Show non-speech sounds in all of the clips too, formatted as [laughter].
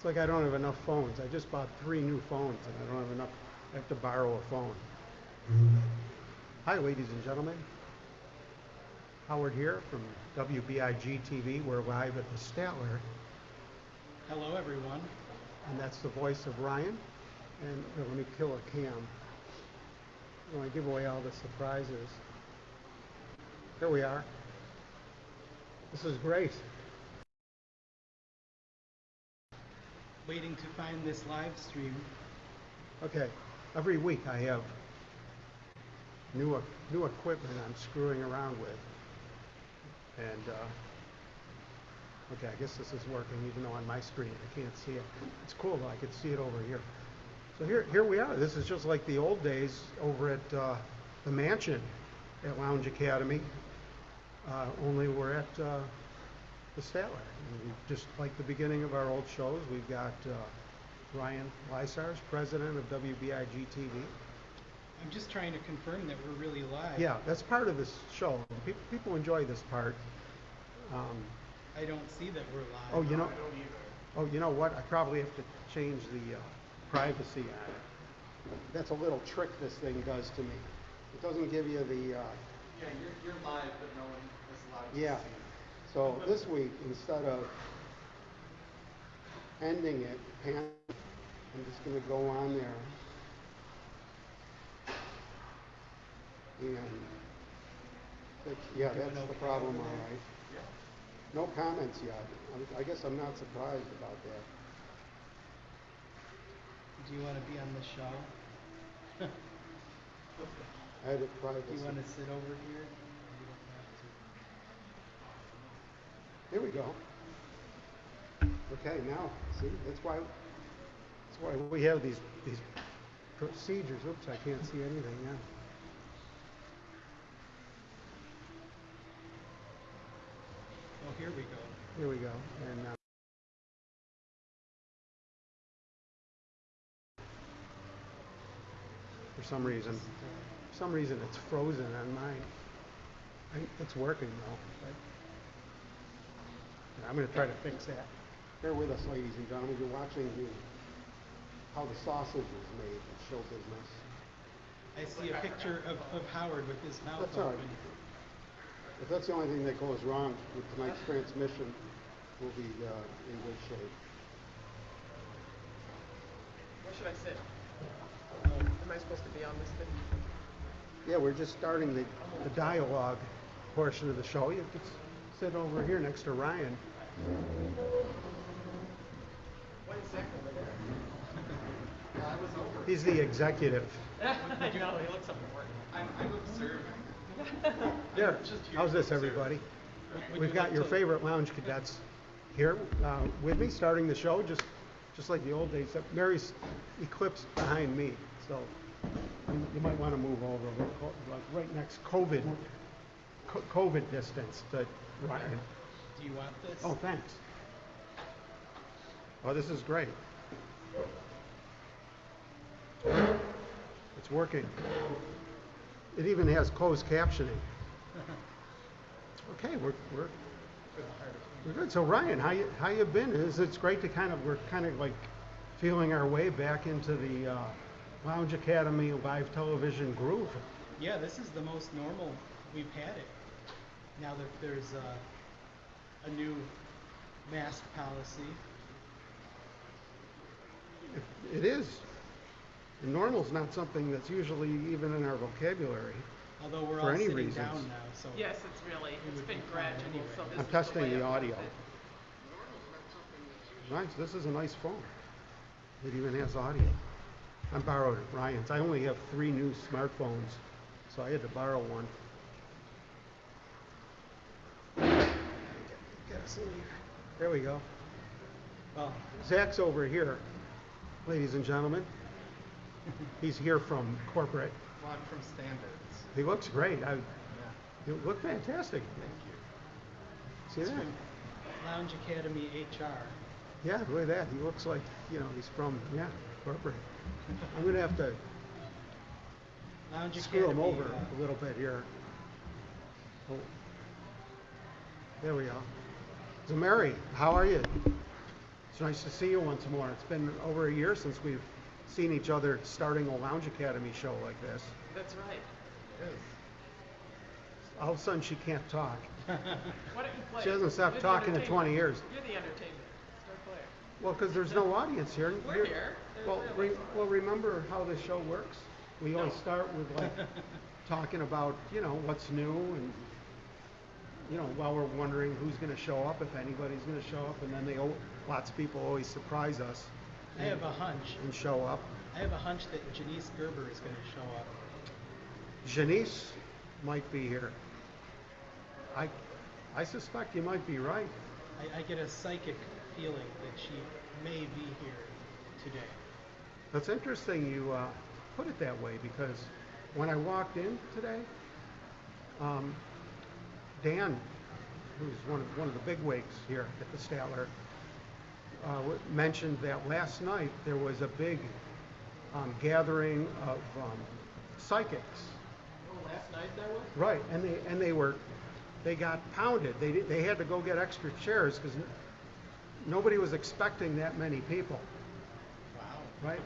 It's like I don't have enough phones. I just bought three new phones and I don't have enough. I have to borrow a phone. Mm-hmm. Hi, ladies and gentlemen. Howard here from WBIG TV. We're live at the Statler, Hello, everyone. and that's the voice of Ryan. And here, let me kill a cam. I want to give away all the surprises. Here we are. This is great. Waiting to find this live stream. Okay, every week I have new, new equipment I'm screwing around with. And, uh, okay, I guess this is working even though on my screen I can't see it. It's cool though, I can see it over here. So here, here we are. This is just like the old days over at, uh, the mansion at Lounge Academy. Uh, only we're at, uh, the Statler. And we, just like the beginning of our old shows, we've got, uh, Ryan Lysars, president of WBIG TV. I'm just trying to confirm that we're really live. Yeah, that's part of this show. Pe- People enjoy this part. Um, I don't see that we're live. oh, you know, oh, you know what? I probably have to change the uh, privacy on it. That's a little trick this thing does to me. It doesn't give you the, uh, Yeah, you're, you're live, but no one is allowed to yeah. So this week, instead of ending it, I'm just gonna go on there. And, yeah, that's the problem, all right. No comments yet. I'm- I guess I'm not surprised about that. Do you want to be on the show? [laughs] I Edit Do privacy. you want to sit over here? You don't have Here we go. Okay, now, see, that's why, that's why we have these, these procedures. Oops, I can't see anything now. Oh, here we go. Here we go. And, uh, for some reason, for some reason it's frozen on mine. I- It's working though. But- I'm gonna try to fix that. Bear with us, ladies and gentlemen. You're watching the, how the sausage is made in show business. I see a picture of, of Howard with his mouth That's all right. open. If that's the only thing that goes wrong with tonight's transmission, we'll be, uh, in good shape. Where should I sit? Am I supposed to be on this thing? Yeah, we're just starting the, the dialogue portion of the show. You could s- sit over here next to Ryan. What is Zach over there? I was over. He's the executive. [laughs] I know, he looks important. I'm, I'm observing. [laughs] There. How's this, everybody? We've got your favorite lounge cadets here uh, with me, starting the show, just just like the old days. Except Mary's eclipsed behind me, so you, you might want to move over, We're right next COVID COVID distance to Ryan. Do you want this? Oh, thanks. Oh, this is great. It's working. It even has closed captioning. [laughs] Okay, we're, we're, we're good. So Ryan, how you, how you been? It's, it's great to kind of, we're kind of like feeling our way back into the, uh, Lounge Academy live television groove. Yeah, this is the most normal we've had it. Now that there's uh, a new mask policy. It is. And normal's not something that's usually even in our vocabulary. Although we're For all any sitting reasons. down now, so Yes, it's really, it's would been be fine gradual, anyway. so this I'm is testing way the up audio. with it. Nice, this is a nice phone. It even has audio. I borrowed it, Ryan's. I only have three new smartphones, so I had to borrow one. Get us in here. There we go. Well, Zach's over here, ladies and gentlemen. He's here from corporate. Well, I'm from Standards. He looks great. I, Yeah, you look fantastic. thank you. See that? Lounge Academy HR. Yeah, look at that. He looks like, you know, he's from, yeah, corporate. I'm gonna have to Lounge screw him over uh, a little bit here. Oh. There we go. So Mary, how are you? It's nice to see you once more. It's been over a year since we've seen each other starting a Lounge Academy show like this. That's right. All of a sudden, she can't talk. [laughs] Why don't you play? She hasn't stopped You're the talking in 20 years. You're the entertainment. Start playing. Well, because there's no audience here. We're You're- here. There's Well, three re- well, remember how the show works? We always No. start with like [laughs] talking about, you know, what's new and, you know, while we're wondering who's gonna show up, if anybody's gonna show up, and then they, lots of people always surprise us I have a hunch. and show up. I have a hunch that Janice Gerber is going to show up. Janice might be here. I, I suspect you might be right. I, I get a psychic feeling that she may be here today. That's interesting you uh, put it that way because when I walked in today, um, Dan, who's one of, one of the big wigs here at the Statler, uh, w- mentioned that last night there was a big um, gathering of um, psychics. Oh, last night there was? Right, and they and they were, they got pounded. They di- they had to go get extra chairs because nobody was expecting that many people. Wow. Right?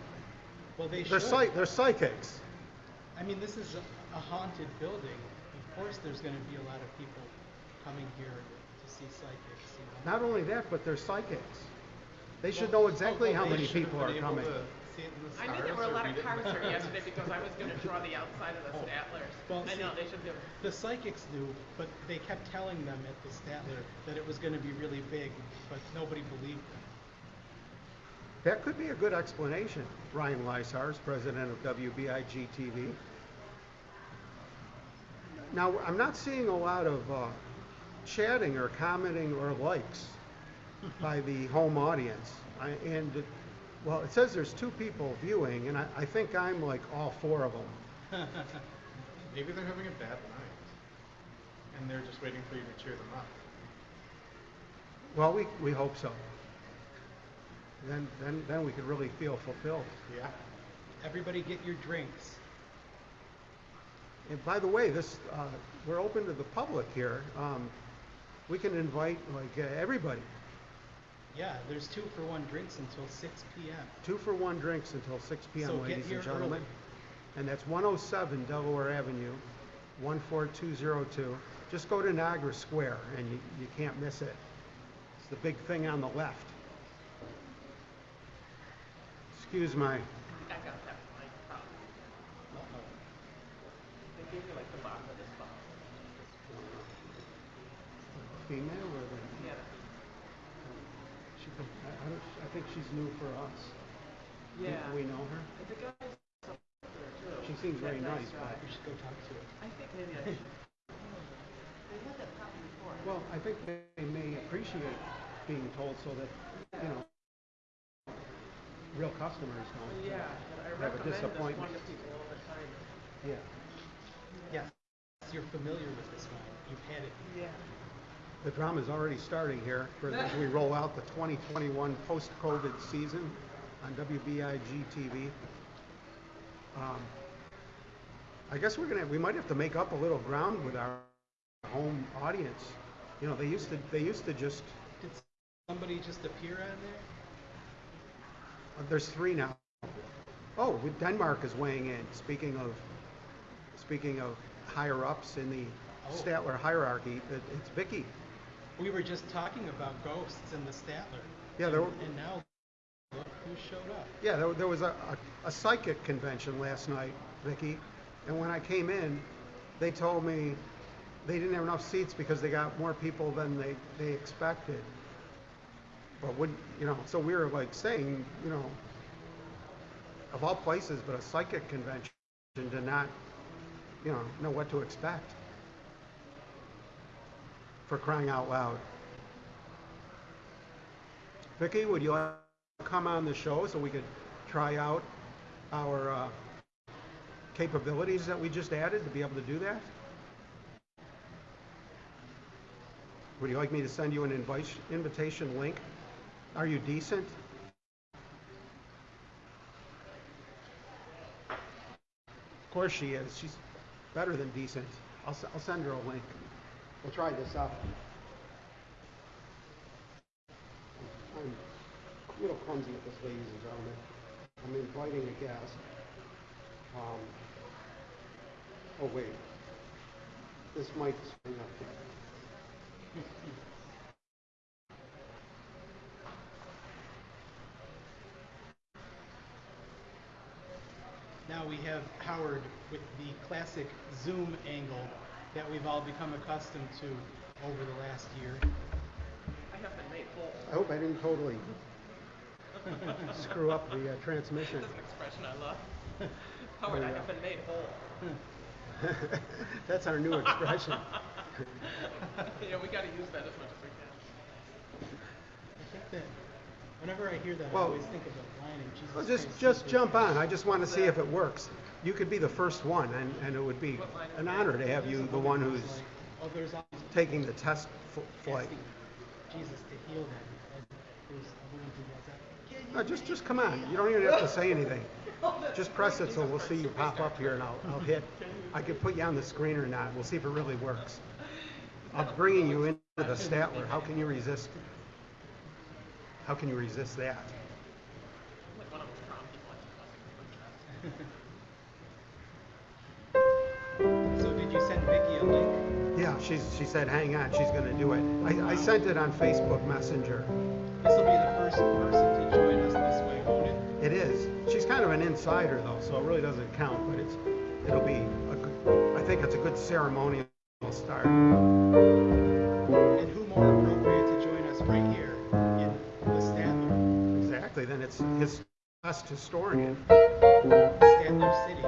Well, they They're should. psych, they're psychics. I mean, this is a, a haunted building. Of course, there's going to be a lot of people coming here to see psychics. You know? Not only that, but they're psychics. They should Well, know exactly well, how many people are coming. to see it in the I knew there were a lot of cars here yesterday [laughs] because I was gonna draw the outside of the Oh. Statlers. Well, I see- know, they should do. The psychics knew, but they kept telling them at the Statler that it was going to be really big, but nobody believed them. That could be a good explanation. Ryan Lysars, president of WBIG TV. Now, I'm not seeing a lot of uh, chatting or commenting or likes by the home audience. I, and, well, it says there's two people viewing, and I, I think I'm like all four of them. [laughs] Maybe they're having a bad night. And they're just waiting for you to cheer them up. Well, we, we hope so. Then, then, then we could really feel fulfilled. Yeah. Everybody get your drinks. And by the way, this, uh, we're open to the public here. Um, we can invite like uh, everybody. Yeah, there's two for one drinks until 6 p.m. Two for one drinks until 6 p.m., So get ladies here and gentlemen. early. And that's 107 Delaware Avenue, 14202. Just go to Niagara Square and you, you can't miss it. It's the big thing on the left. Excuse my, I got that mic problem. They gave you like the bottom of this bottle. female or the, Yeah. she, I, I don't, I think she's new for us. We- Yeah. We know her? The guy's there too. She seems very That nice, but- We should go talk to her. I think maybe I should. They had that problem before. Well, I think they may appreciate being told so that, you know, real customers don't. Yeah, Have a recommend this disappointment. one to people all the time. Yeah. Yes, you're familiar with this wine. You've had it. Yeah. The drama's already starting here for as we roll out the 2021 post-COVID season on WBIG TV. Um, I guess we're gonna, we might have to make up a little ground with our home audience. You know, they used to, they used to just, Did somebody just appear on there? uh, there's three now. Oh, Denmark is weighing in. Speaking of, speaking of higher ups in the Oh. Statler hierarchy, it, it's Vicky. We were just talking about ghosts in the Statler. Yeah, there were- And, and now, look who showed up. Yeah, there, there was a, a, a psychic convention last night, Vicky, and when I came in, they told me they didn't have enough seats because they got more people than they, they expected. But would, you know, so we were like saying, you know, of all places, but a psychic convention to not, you know, know what to expect. For crying out loud. Vicky, would you come on the show so we could try out our uh, capabilities that we just added to be able to do that? Would you like me to send you an invite, invitation link? Are you decent? Of course she is. She's better than decent. I'll, I'll send her a link. We'll try this out. I'm a little clumsy at this, ladies and gentlemen. I'm inviting a guest. Um, oh, wait. This mic is up. Now we have Howard with the classic zoom angle that we've all become accustomed to over the last year. I have been made whole. I hope I didn't totally [laughs] screw up the uh, transmission. That's an expression I love. Howard, I have been made whole. [laughs] That's our new expression. [laughs] yeah, we got to use that as much as we can. That whenever I hear that, Well- I always think of the line in Jesus Well, just, Christ just Superstar. jump on. I just want to see if it works. You could be the first one, and, and it would be an honor to have you, the one who's taking the test f- flight. asking Jesus to heal them. And there's a woman who yells out, "Can you No, just, just come on. You don't even have to say anything. [laughs] Just press it so we'll see you pop up here and I'll, I'll hit. I could put you on the screen or not. We'll see if it really works. [laughs] I'm bringing you into the Statler. How can you resist? How can you resist that? I'm like one of those prom people. So did you send Vicky a link? Yeah, she's, she said, hang on, she's gonna do it. I, I sent it on Facebook Messenger. This will be the first person to join us this way, won't it? It is. She's kind of an insider though, so it really doesn't count, but it's, it'll be a good, I think it's a good ceremonial start. It's his best historian. Statler City,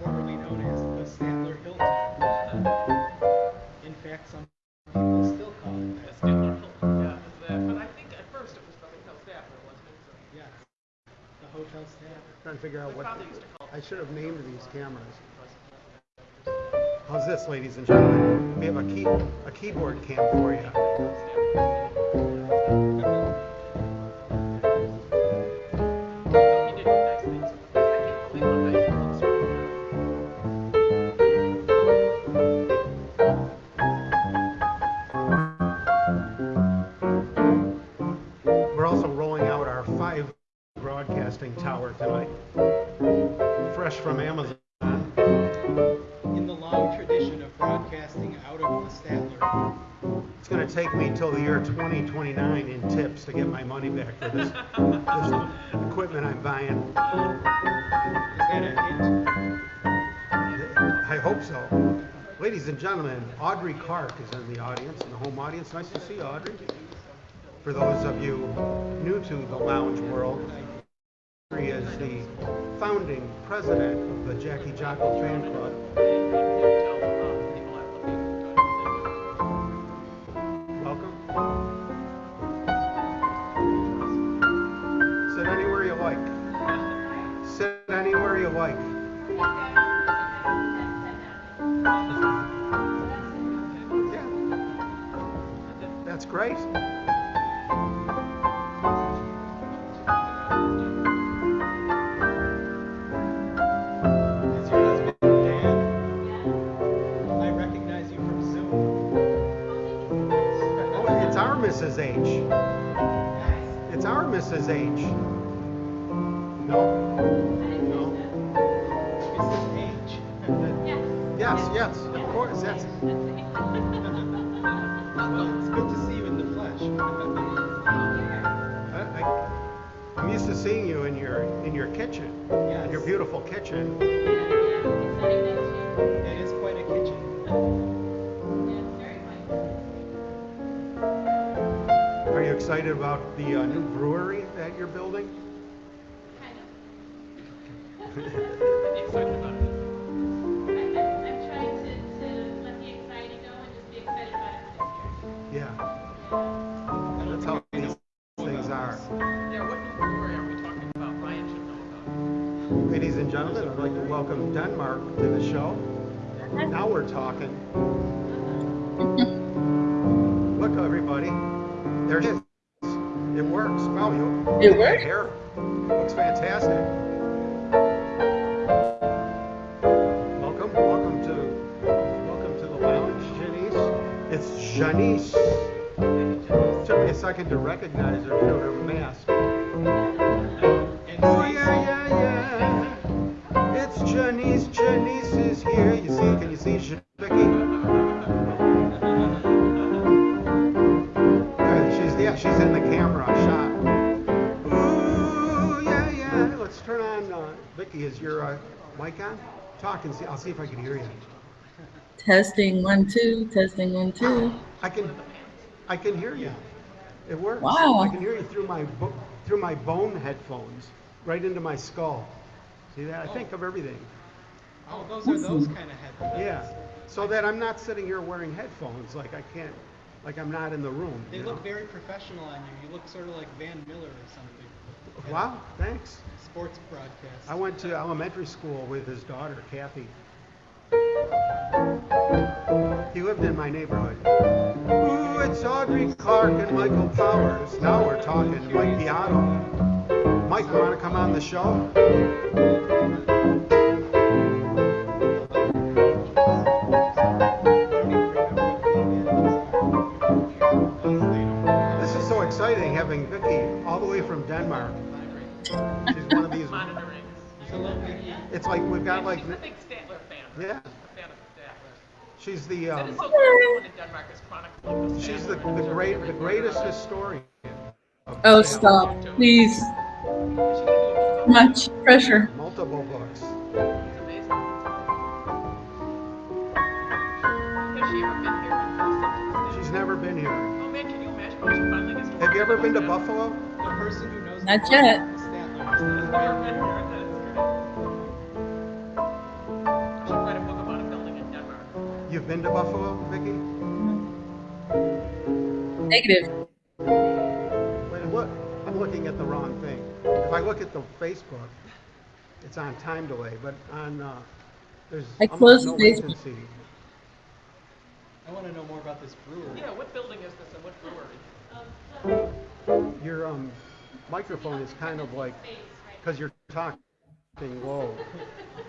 formerly known as the Statler Hilton. In fact, some people still call it that. Statler Hilton. Yeah, that. But I think at first it was the Hotel Statler, wasn't it? So uh, Yes, the hotel staff. Trying to figure out what, father used to call. I should have named these cameras. How's this, ladies and gentlemen? We have a key, a keyboard cam for you. Till the year 2029 in tips to get my money back for this, this equipment I'm buying. I hope so. Ladies and gentlemen, Audrey Clark is in the audience, in the home audience. Nice to see you, Audrey. For those of you new to the lounge world, Audrey is the founding president of the Jackie Jocko Fan Club. Our Mrs. H. It's our Mrs. H. No? No? Mrs. H. Yes, yes, of kitchen, in your beautiful kitchen. It is quite a kitchen. Are you excited about the uh, new brewery that you're building? [laughs] Excited about gentlemen, I'd like to welcome Denmark to the show. Now we're talking. Look, everybody, there it is. It works. Wow, you. It works? Hair looks fantastic. Welcome, welcome to, welcome to the lounge, Janice. It's Janice. Took me a second to recognize her. Know, her camera Talk and see, I'll see if I can hear you. Testing one, two, testing one, two. I can, I can hear you. It works. Wow. I can hear you through my, through my bone headphones, right into my skull. See that? I think of everything. Oh, those are those kind of headphones. Yeah, so that I'm not sitting here wearing headphones, like I can't, like I'm not in the room. They you look know? very professional on you. You look sort of like Van Miller or something. Wow, thanks. Sports. I went to elementary school with his daughter, Kathy. He lived in my neighborhood. Ooh, it's Audrey Clark and Michael Powers. Now we're talking Mike Beato. Mike, you want to come on the show? This is so exciting having Vicky all the way from Denmark. She's one of these. Monitoring. Hello, Vicky. It's like we've got like, She's a big Statler fan. yeah. Fan of Statler. She's the um, so cool in Denmark is chronicling she's the, the great the greatest historian. of Oh, Statler. stop, please. She can do a book Much pressure. Multiple books. It's amazing. Has she ever been here in person? She's never been here. Oh man, can you imagine when she finally gets to Have you ever been to Buffalo? The person who knows Not the yet. You've been to Buffalo, Vicky? Negative. Wait, look, I'm looking at the wrong thing. If I look at the Facebook, it's on time delay, but on uh, there's I almost closed no Facebook. latency. I want to know more about this brewery. Yeah, what building is this and what brewery? Your um, microphone is kind of like because you're talking low.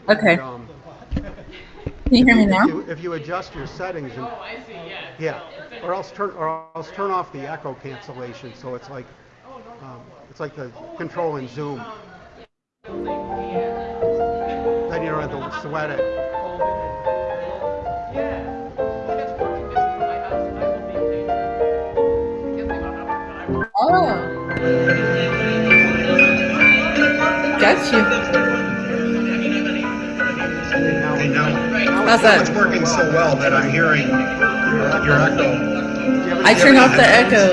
Okay. And, um, Can you hear me if now? you, if you adjust your settings, and, Oh, I see, yeah. yeah, or else turn or else turn off the echo cancellation, so it's like um, it's like the control in Zoom. Then you don't have to sweat it. Yeah. When it's working busy for my house, I will be paid. I guess they don't have it, but I will. Oh. Got you. And now, now How's that? It's working so well that I'm hearing your, your echo. I turned off the echo.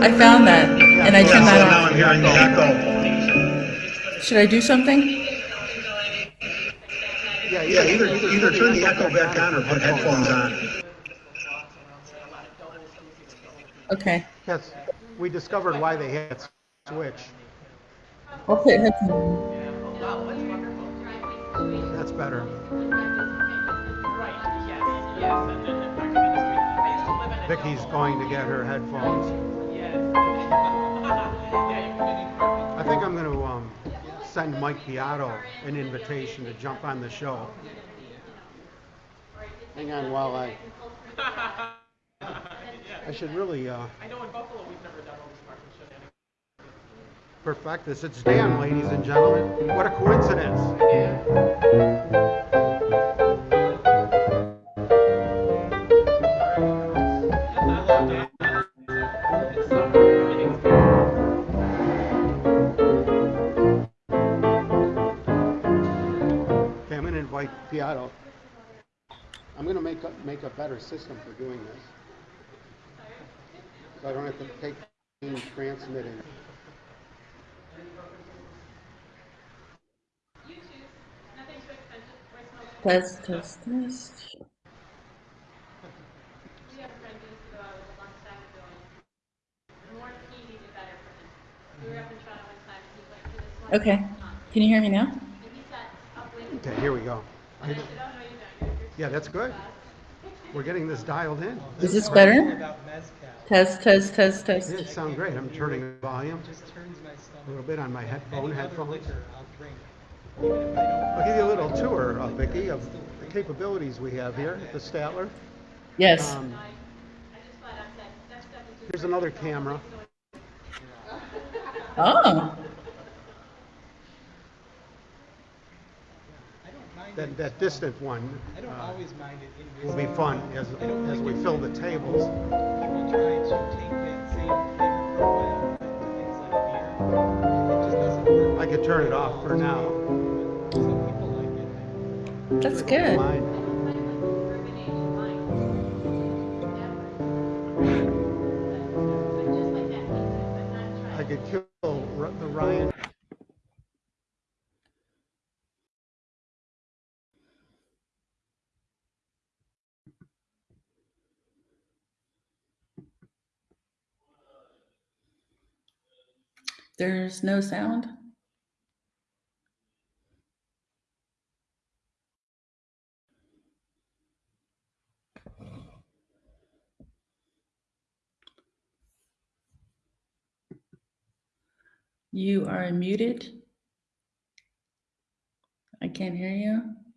I found that, and I Yeah, turned so now that I'm hearing the echo. off. Should I do something? Yeah, Yeah, either, either turn the echo back on or put headphones on. Okay. Yes, we discovered why they had switch. I'll put headphones. Wow, that's better. Right, yes, yes, and then the parking industry. I used to live in a Vicky's going to get her headphones. Yes. Yeah, you can do parking. I think I'm going to um, send Mike Beato an invitation to jump on the show. Hang on while I. [laughs] I should really uh, I know in Buffalo, we've never done all these parking shows. Perfect this. It's Dan, ladies and gentlemen. What a coincidence. Okay, I'm going to invite Beato. I'm going to make a, make a better system for doing this. So I don't have to take in transmitting. You choose. Nothing too expensive. Voicemail. Test, test, test. We have a friend who used to go out with a long time ago. and The more TV, the better for him. We were up in Toronto one time, and he went to this one. Okay. Can you hear me now? And he sat up with, Okay, here we go. I said, no, you don't. You're, you're Yeah, that's good. We're getting this dialed in. Is this better? Test, test, test, test. Yeah, it sounds great. I'm turning the volume Just turns my a little bit on my headphone headphones. I'll drink. Even if I don't. I'll give you a little tour, uh, Vicki, of the capabilities we have here at the Statler. Yes. Um, I just flat out said, that stuff is just. here's another camera. Oh. I don't mind that, that distant one I don't uh, always mind it in will be fun as, as we fill the tables. People try to take that same flavor profile to things like beer. It just doesn't work. I could turn it off for now. Some people like. That's good. Mine. Rumination mind. But just like that, but not trying. I could kill the Ryan. There's no sound. You are muted. I can't hear you.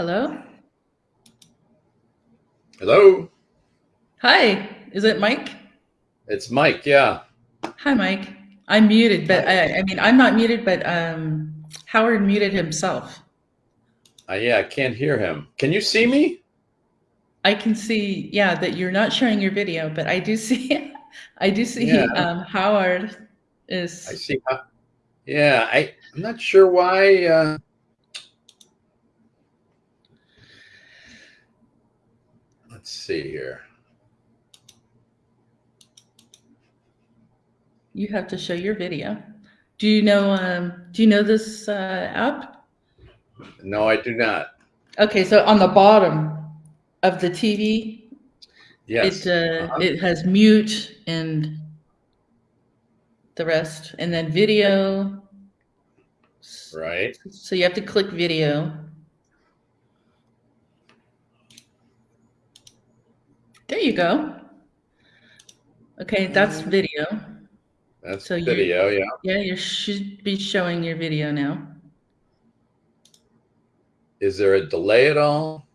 Hello? Hello, Hi, is it Mike? it's Mike. Yeah. Hi, Mike. I'm muted, but I, I mean, I'm not muted, but um, Howard muted himself. Uh, yeah, I can't hear him. Can you see me? I can see, yeah, that you're not showing your video, but I do [laughs] see, I do see Yeah. um, Howard is. I see. yeah, I, I'm not sure why. Uh, let's see here. You have to show your video. Do you know? Um, do you know this uh, app? No, I do not. Okay, so on the bottom of the TV, Yes. it uh, Uh-huh. it has mute and the rest, and then video. Right. So you have to click video. There you go. Okay, that's video. That's So video. Yeah. Yeah, you should be showing your video now. Is there a delay at all?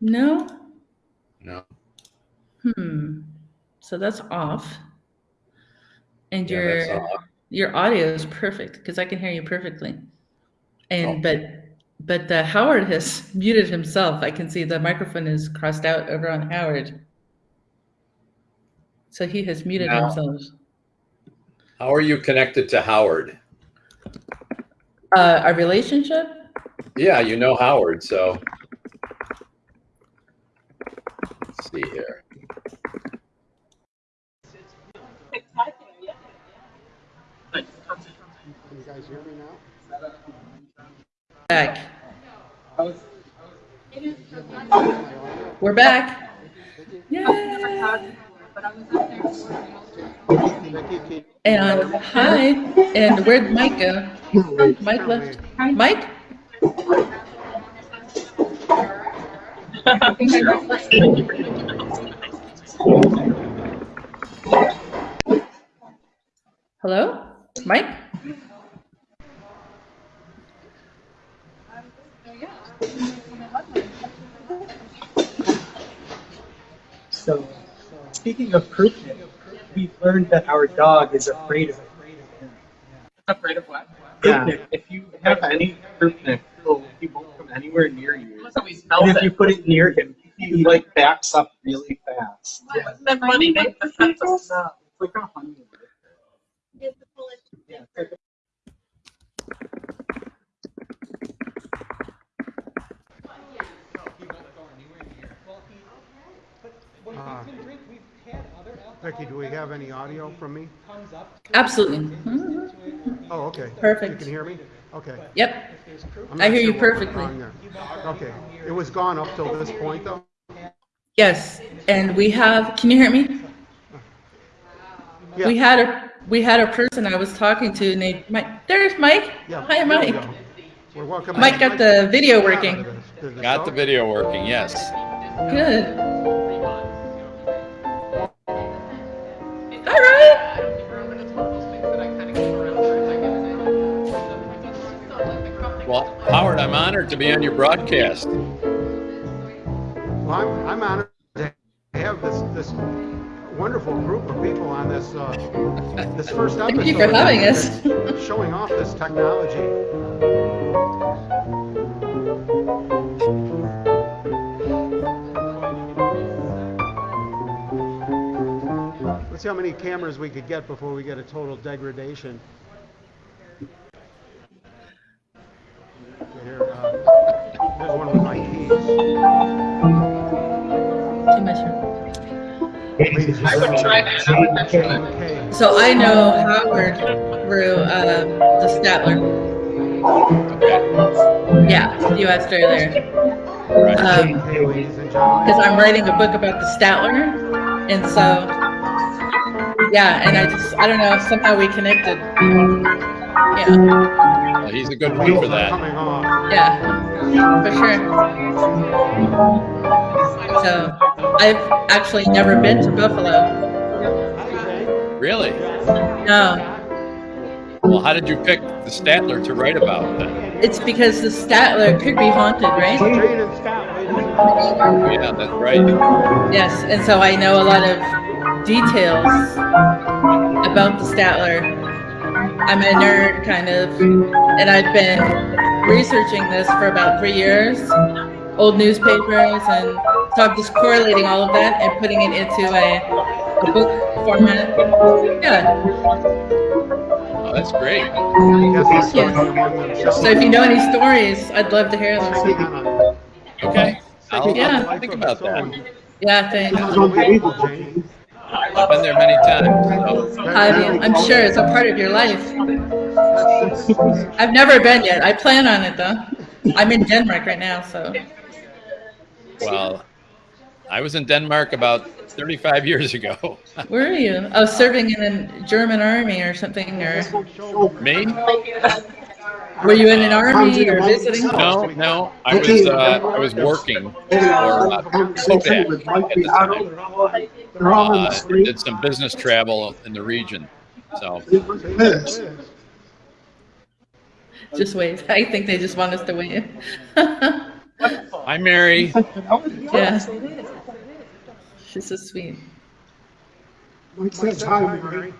No? No. Hmm. So that's off. And Yeah, your off. your audio is perfect because I can hear you perfectly. And Oh. but but uh, Howard has [laughs] muted himself. I can see the microphone is crossed out over on Howard. So he has muted Now- himself. How are you connected to Howard? Uh, our relationship? Yeah, you know Howard, so. Let's see here. Can you guys hear me now? Back. We're back. Yay! And hi. And where'd Mike go? Mike left. Mike? Hello? Mike? So, speaking of croupier, we've learned that our dog is afraid of it. Afraid of what? Croupier, if you have any croupier, he won't come anywhere near you. So we smelled And if you put it near him, he like backs up really fast. Yeah. Isn't that funny? They the sense of smell. It's like a honey. Yeah, it's Becky, do we have any audio from me? Comes up. Absolutely. to it, Oh, okay. Perfect. You can hear me? Okay. Yep. If there's croupier, I'm I not hear you sure what went perfectly. wrong there. he won't come Okay. It was gone up till this point, though? Yes. And we have, can you hear me? Yeah. We had a, we had a person I was talking to named Mike. There's Mike. Yeah. Hi, there we Mike. We're welcome. Mike got the video working. Got the video working, yes. Good. The company- Well, Howard, I'm honored to be on your broadcast. Well, I'm, I'm honored to have this, this wonderful group of people on this, uh, this first episode. Thank you for having us. Showing off this technology. See how many cameras we could get before we get a total degradation. Here, uh, there's one with my keys. Too much. Ladies and I would try that. I would try that. So I know Howard through uh, the Statler. Yeah, you asked earlier. Um, Hey, ladies and gentlemen. because I'm writing a book about the Statler, and so yeah, and I just I don't know somehow we connected. Yeah, Well, he's a good one for that. Yeah, for sure. So I've actually never been to Buffalo. Really? No, Well, how did you pick the Statler to write about then? it's because the Statler could be haunted, right? Jane and Scott, ladies. Yeah, that's right. Yes, and so I know a lot of details about the Statler. I'm a nerd, kind of, and I've been researching this for about three years, old newspapers, and so I'm just correlating all of that and putting it into a, a book format. Yeah. Oh, that's great. Yes, you. they're among themselves. So if you know any stories, I'd love to hear them. Taking on a- Okay. I'll, Yeah. I'll think about that. Yeah, thanks. I've been there many times. So. Have you? I'm sure it's a part of your life. I've never been yet. I plan on it though. I'm in Denmark right now, so. Well, I was in Denmark about 35 years ago. [laughs] Where are you? Oh, serving in the German army or something, or Me? [laughs] were you in an army or visiting? No, no. I was uh, I was working for uh, Kodak at the time. Uh, did some business travel in the region. So Just wave. [laughs] I think they just want us to wave. hi, Mary. [laughs] yeah. She's so sweet. Mike says hi, Mary.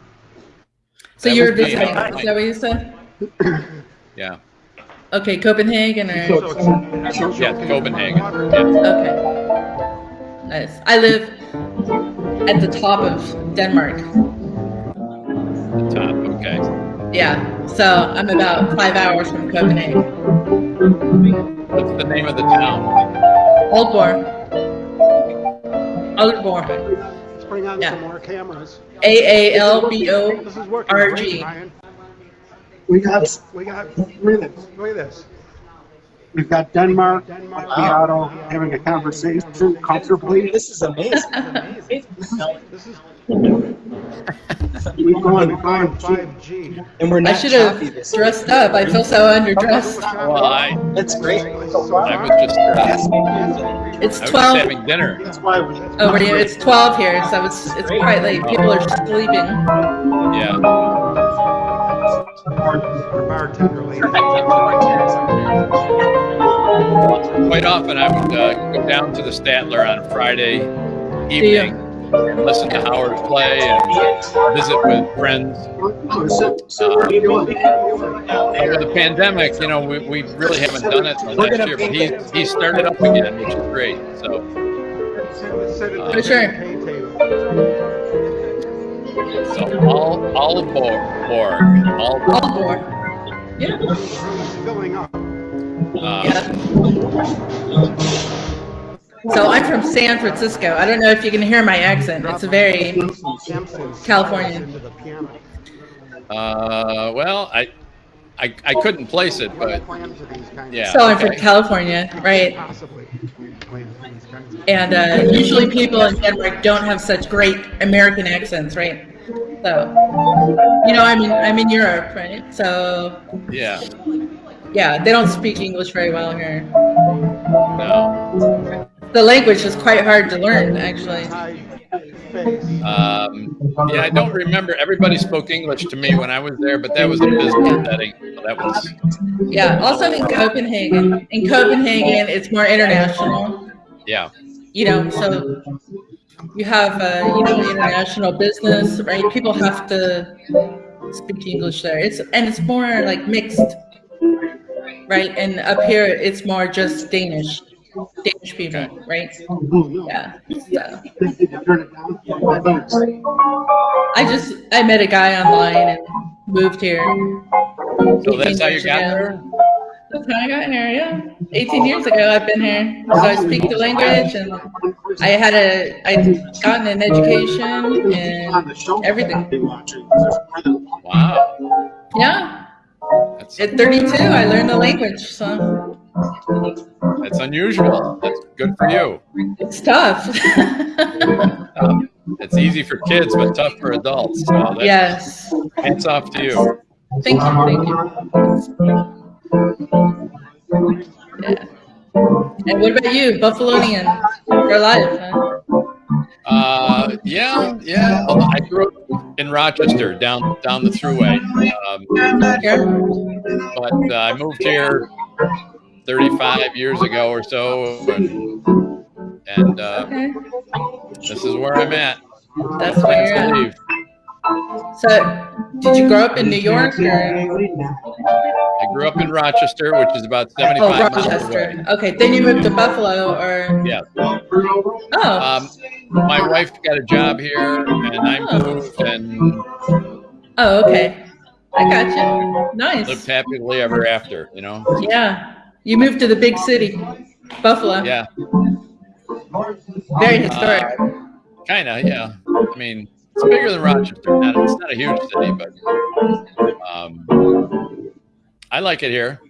So That you're visiting? Is that what you said? [clears throat] Yeah, Okay, Copenhagen or? So it's- yeah, Copenhagen. Yeah. Okay. Nice. I live at the top of Denmark. The Top. Okay. Yeah. So I'm about five hours from Copenhagen. What's the name of the town? Aalborg. Aalborg. Let's bring on Yeah. some more cameras. A A L B O This is working great, G. Ryan. We got We got, minutes. look at this. We've got Denmark, Denmark. Seattle, having a conversation comfortably. This is amazing. This is, We've gone, we've gone cheap. 5G. And we're I not should choppy have this dressed up. I feel so underdressed. Well, I, That's great. I was just, uh, It's I was 12. having dinner. That's why we. Oh. It's 12 here, so it's it's quite late. People are sleeping. Yeah. Bartender lady. Quite often I would uh, go down to the Statler on Friday evening and listen to Howard play and visit with friends. Sit- sit where you want. Over the pandemic, you know, we, we really haven't done it last year, but he, he started up again, which is great. So, Sit at the For sure. Pay table. so all, all aboard, board, all, All aboard. Yeah. The room is up. uh, Yeah. So I'm from San Francisco. I don't know if you can hear my accent. It's a very Simpsons California. into the piano. uh, well, I, I, I couldn't place it, but Plan for these kinds of- yeah. so I'm from. California, right? Possibly. Plan for these kinds of- And uh, usually people in Denmark don't have such great American accents, right? So, you know, I'm in I'm in Europe, right? So Yeah, yeah, they don't speak English very well here. no. The language is quite hard to learn, actually. Um, yeah, I don't remember. Everybody spoke English to me when I was there, but that was a business setting. That was, Yeah. Also in Copenhagen. In Copenhagen, it's more international. yeah. You know, so you have uh, you know international business, right? People have to speak English there. It's and it's more like mixed, right? And up here, it's more just Danish, Danish people, right? Yeah. Thanks. I just I met a guy online and moved here. So that's how you got there? That's how I got here. Yeah, 18 years ago I've been here, so I speak the language and I had a I gotten an education and everything. They watch it. There's more than- Wow. yeah. That's, At 32, I learned the language, so that's unusual. That's good for you. it's tough. [laughs] It's easy for kids, but tough for adults. So yes. hats off to you. Thank you. Thank you. Yeah. And what about you, Buffalonian for life? Huh? Uh, yeah, yeah. I grew up in Rochester, down down the thruway. Um, but uh, I moved here 35 years ago or so, and, and uh, Okay. this is where I'm at. That's where you're at. So, did you grow up in New York or? I grew up in Rochester, which is about Oh, 75 miles away. Rochester. Okay, then you moved to Buffalo or? Yeah. Oh, Um, my wife got a job here, and I moved and oh, okay. I got you. Nice. lived happily ever after. You know. Yeah. You moved to the big city, Buffalo. Yeah. Very historic. Kind of. Yeah. I mean, it's bigger than Rochester. Not, it's not a huge city, but um, I like it here.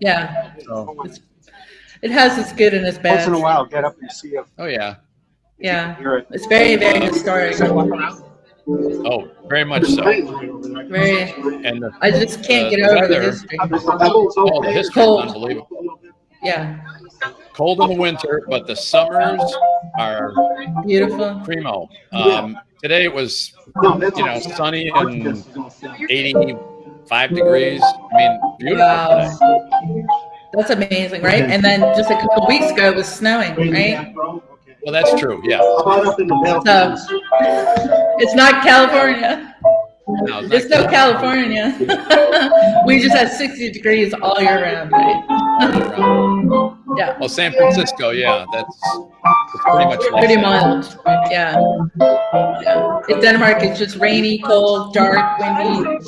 Yeah. So, it has its good and its bad. Once in a while, get up and see if oh yeah. Yeah. it. It's very, very historic. Oh, very much so. Very. And the, I just can't The get over the weather- history. oh, the history is Cold. unbelievable. Yeah. Cold in the winter, but the summers are Beautiful. primo. Um, today it was you know sunny and 85 degrees. I mean, beautiful today. Wow. That's amazing, right? And then just a couple weeks ago it was snowing, right? Well, that's true. Yeah. How about up in the So [laughs] it's not California. No, it's no California. [laughs] we just have 60 degrees all year round, right? [laughs] yeah. Well, San Francisco, yeah, that's, that's pretty much Pretty mild. Yeah. yeah. In Denmark, it's just rainy, cold, dark, windy.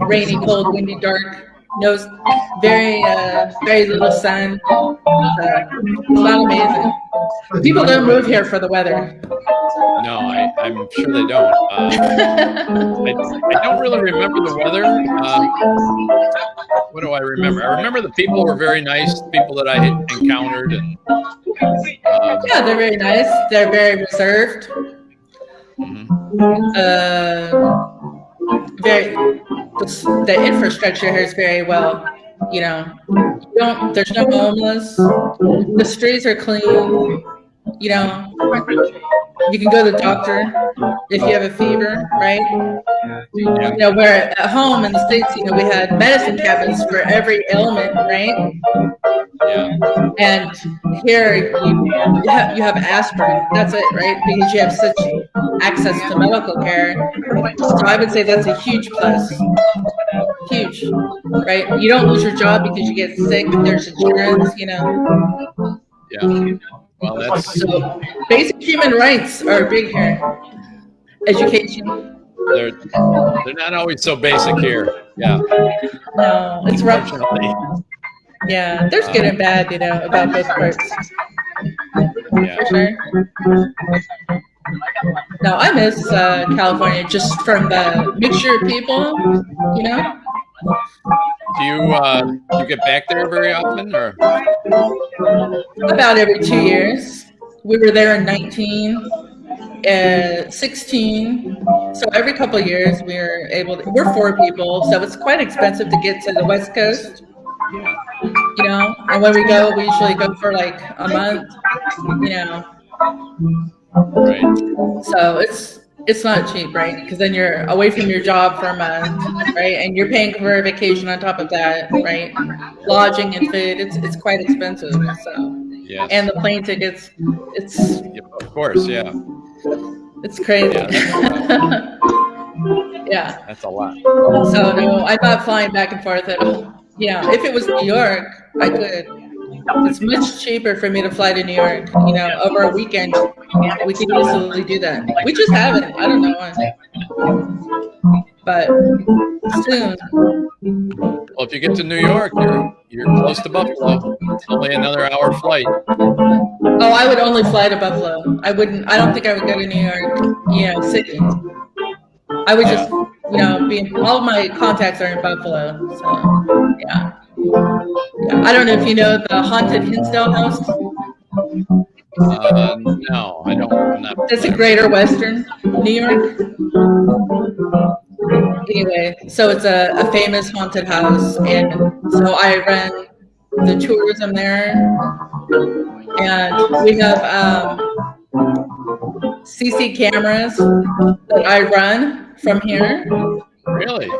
Rainy, cold, windy, dark. No, very, uh, very little sun. So, it's not amazing. People don't move here for the weather. No, I, I'm sure they don't. Uh, I, I don't really remember the weather. Um, what do I remember? I remember the people were very nice, people that I encountered, and um, Yeah, they're very nice. They're very reserved. Mhm. uh, very the, infrastructure here is very well. You know, you don't there's no homeless. The streets are clean. You know, you can go to the doctor if you have a fever, right? Yeah. You know, where at home in the states, you know, we had medicine cabinets for every ailment, right? Yeah. And here you, you have you have aspirin. That's it, right? Because you have such access to medical care. So I would say that's a huge plus. Huge, right? You don't lose your job because you get sick. There's insurance, you know. Yeah. Well, that's So basic human rights are big here. Education. they're they're not always so basic here. Yeah. No, it's rough. Yeah, there's good and bad, you know, about both parts. Yeah. For sure. No, I miss uh, California just from the mixture of people, you know. Do you uh, you get back there very often, or About every two years. We were there in 19, uh, 16. So every couple of years we're able to, we're four people, so it's quite expensive to get to the West Coast. You know, and when we go, we usually go for like a month, you know. right? So it's it's not uh-huh. cheap, right? Because then you're away from your job for a month, right? And you're paying for a vacation on top of that, right? Lodging and food, it's it's quite expensive. So Yes. and the plane tickets, it's Yep, of course. Yeah. it's crazy. Yeah, [laughs] yeah. That's a lot. So no, I'm not flying back and forth at all. Yeah, if it was New York, I could. It's much cheaper for me to fly to New York, you know, over a weekend. We could easily do that. We just haven't. I don't know why. But soon. Well, if you get to New York, you're you're close to Buffalo. It's only another hour flight. Oh, I would only fly to Buffalo. I wouldn't. I don't think I would go to New York. You know, city. I would just, you know, be. All my contacts are in Buffalo. So, yeah. I don't know if you know the haunted Hinsdale House. Uh, no, I don't. Not. It's a Greater Western, New York. Anyway, so it's a, a famous haunted house, and so I run the tourism there, and we have um, CC cameras that I run from here. Really?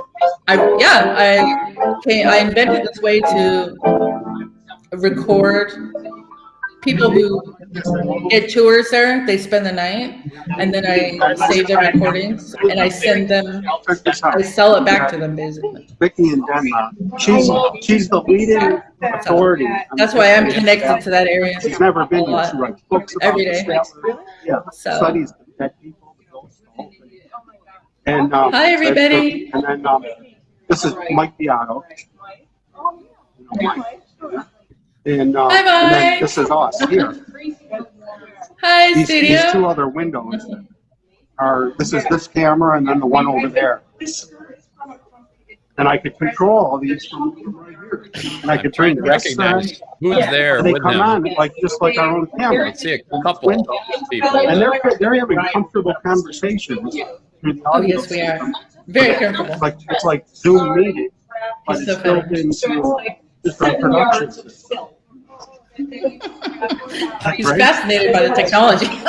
I yeah, I came, I invented this way to record people who get tours there. They spend the night, and then I save their recordings and I send them. I sell it back to them basically. Vicky in Denmark. She's, she's the leading authority. That's why I'm connected to that area. She's never been a here. She writes books about Every the day. Statler. Yeah, So- studies the dead people, the ghosts, the whole thing. And, um, Hi, everybody. And then, um, this is Mike Beato. And, uh, Hi, and then this is us here. Hi, These, these two other windows are, this is this camera and then the one over there. And I could control all these from from right here. And I could trying turn to this on. recognize who's there And they with come them. on like, just like our own I camera. see a couple of people. And they're, they're having comfortable conversations through the Oh audio. yes, we are very careful. It's like, it's like Zoom meeting, but It's it's so built funny. into different production systems. He's Right? fascinated by the technology. [laughs]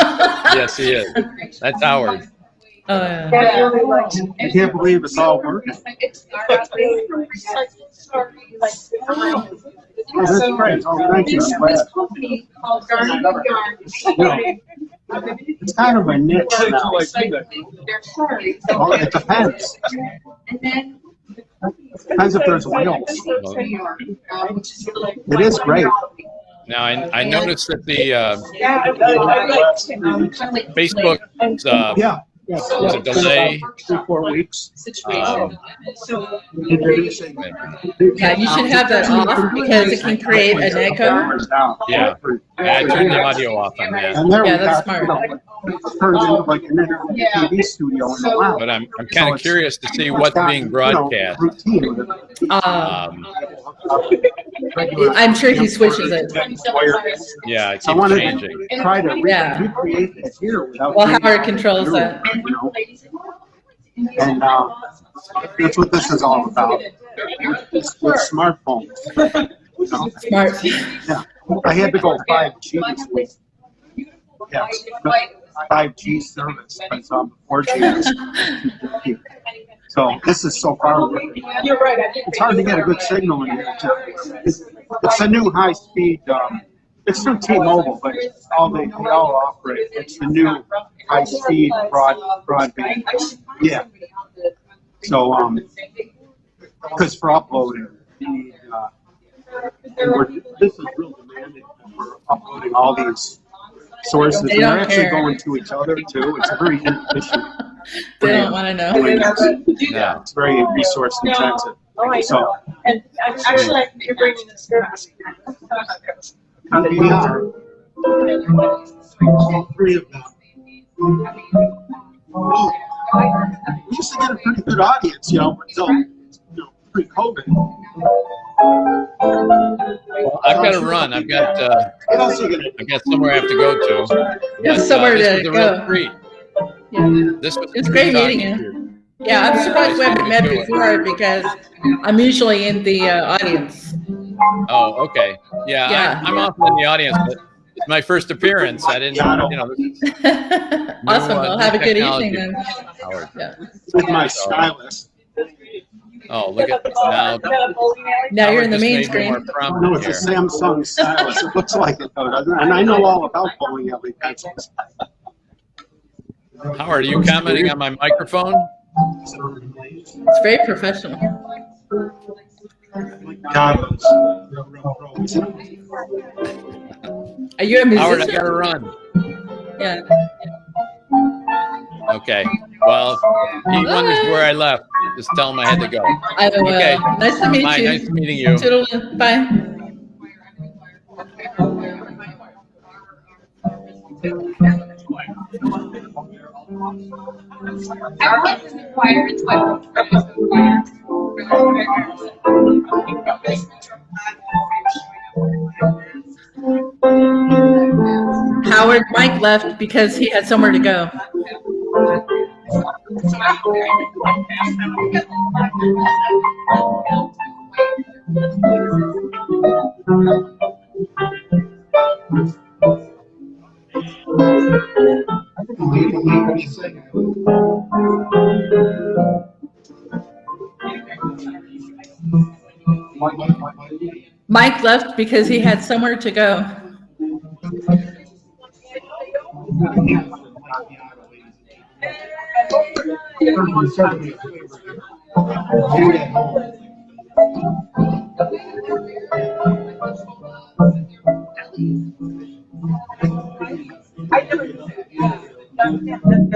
Yes, he is. That's Howard. Oh, yeah. I can't believe it's all working. Oh, that's great. Oh, thank you. I'm glad. It's kind of a niche now. Well, it depends. Depends if there's whales. It is great. Now, I, I noticed that the uh, Facebook uh, Yeah. Yeah. There's a delay. Three, four weeks. um, Introducing. Yeah, you should have that off because it can create an echo. Yeah. I turned the audio off on that, And there we Yeah, that's got, you smart. know, it turns into like an internet TV studio in the lab. but I'm I'm kind of curious to see what's being broadcast. Routine with it. Uh, Um, I'm sure he switches it. Yeah, it I keeps wanted changing. to try to Yeah. recreate it here without. Well, Howard controls that. You know? And, uh, that's what this is all about. With smartphones. You know? Smart. Yeah, I had to go five G. Yeah, five G service, because um, four G is. So this is so far away. You're right. It's hard to get a good signal in here. It's, it's a new high speed, um, it's through T-Mobile, but it's all they, they all operate. It's the new high speed broad, broadband. Yeah. So, um, because for uploading, you need, uh, and we're, this is real demanding. We're uploading all these sources. They and They're don't actually care. going to each other too. It's a very [laughs] inefficient. They don't want to know. doing. Yeah. Yeah, it's very resource intensive. Oh, I So. And actually, you're bringing this good. we are all three of them. We used to get a pretty good audience, you know, until, you know, pre-COVID. Well, I've got to run. I've got uh, What else are you gonna I've got somewhere I have to go to. You have But, uh, somewhere this to was a real go. treat. Yeah. This was It's great meeting you. Yeah, I'm surprised we haven't met before because I'm usually in the uh, audience. Oh, okay. Yeah, Yeah. I, I'm often in the audience, but it's my first appearance. I didn't, you know. this [laughs] awesome. new, uh, Well, have a good evening then. Yeah. with my stylus? Oh, look at now. Now you're in the just main made me screen. more No, prominent it's a. Samsung stylus. It looks like it though. And I know all about bowling alley pencils. Howard, are you commenting on my microphone? It's very professional. Are you a Howard, I musician? gotta run. Yeah. Okay. Well, he wonders where I left. Just tell him I had to go. I will. Okay. Nice to meet Bye. you. Nice meeting you. Toodaloo. Bye. Howard, Mike left because he had somewhere to go. Mike left because he had somewhere to go.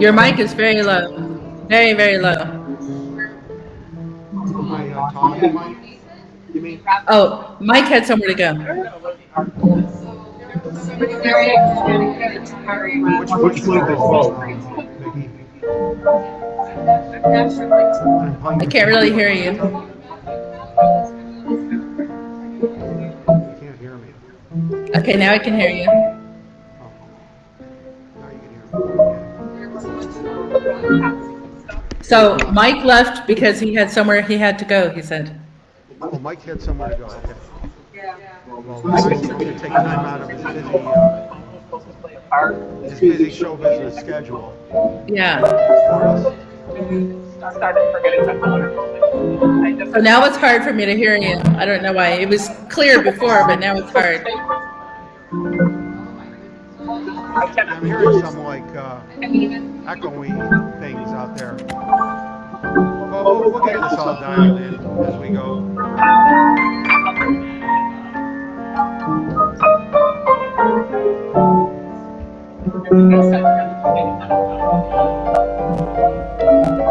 Your mic is very low. Very, very low. Oh, Mike had somewhere to go. I can't really hear you. Okay, now I can hear you. So Mike left because he had somewhere he had to go, he said. Oh, Mike had somewhere to go, okay. Well, Mike's going to take time out of his busy, uh, his busy show business schedule Yeah. for us. So now it's hard for me to hear you. I don't know why. It was clear before, but now it's hard. I'm hearing some like uh, echoey things out there. Well, we'll, we'll get this all dialed in as we go.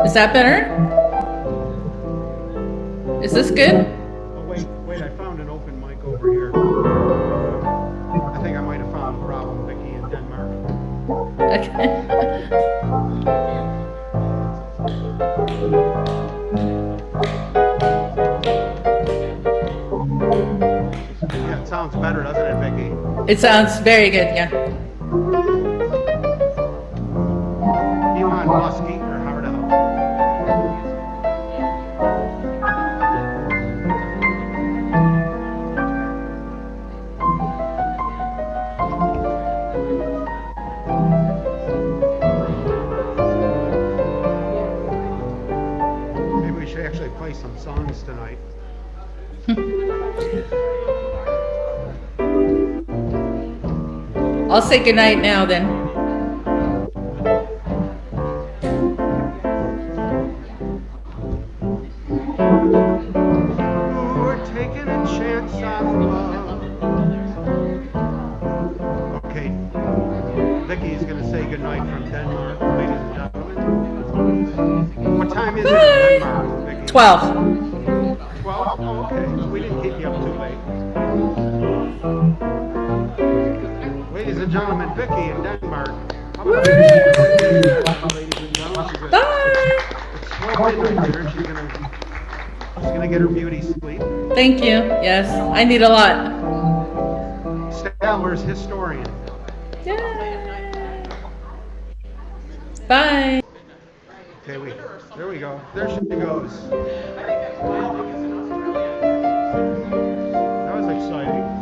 Is that better? Is this good? Oh, wait, wait, I found an open mic over here. I think I might have found a problem, Vicki, in Denmark. Okay. [laughs] Yeah, it sounds better, doesn't it, Vicky? It sounds very good, yeah. Elon Muskie I'll say goodnight now then. Ooh, we're taking a chance on love. Okay, Vicky's gonna say goodnight from Denmark, ladies and gentlemen. What time is it Bye. Denmark, 12. Twelve? Oh, okay, Ladies and gentlemen, Vicky in Denmark. How Woo. Ladies and gentlemen, she's gonna- Bye. it's twelve midnight here, she's gonna, she's gonna get her beauty sleep. Thank you. Yes, I need a lot. Statler's historian. Yay. Bye. Okay, we, there we go. There she goes. That was exciting.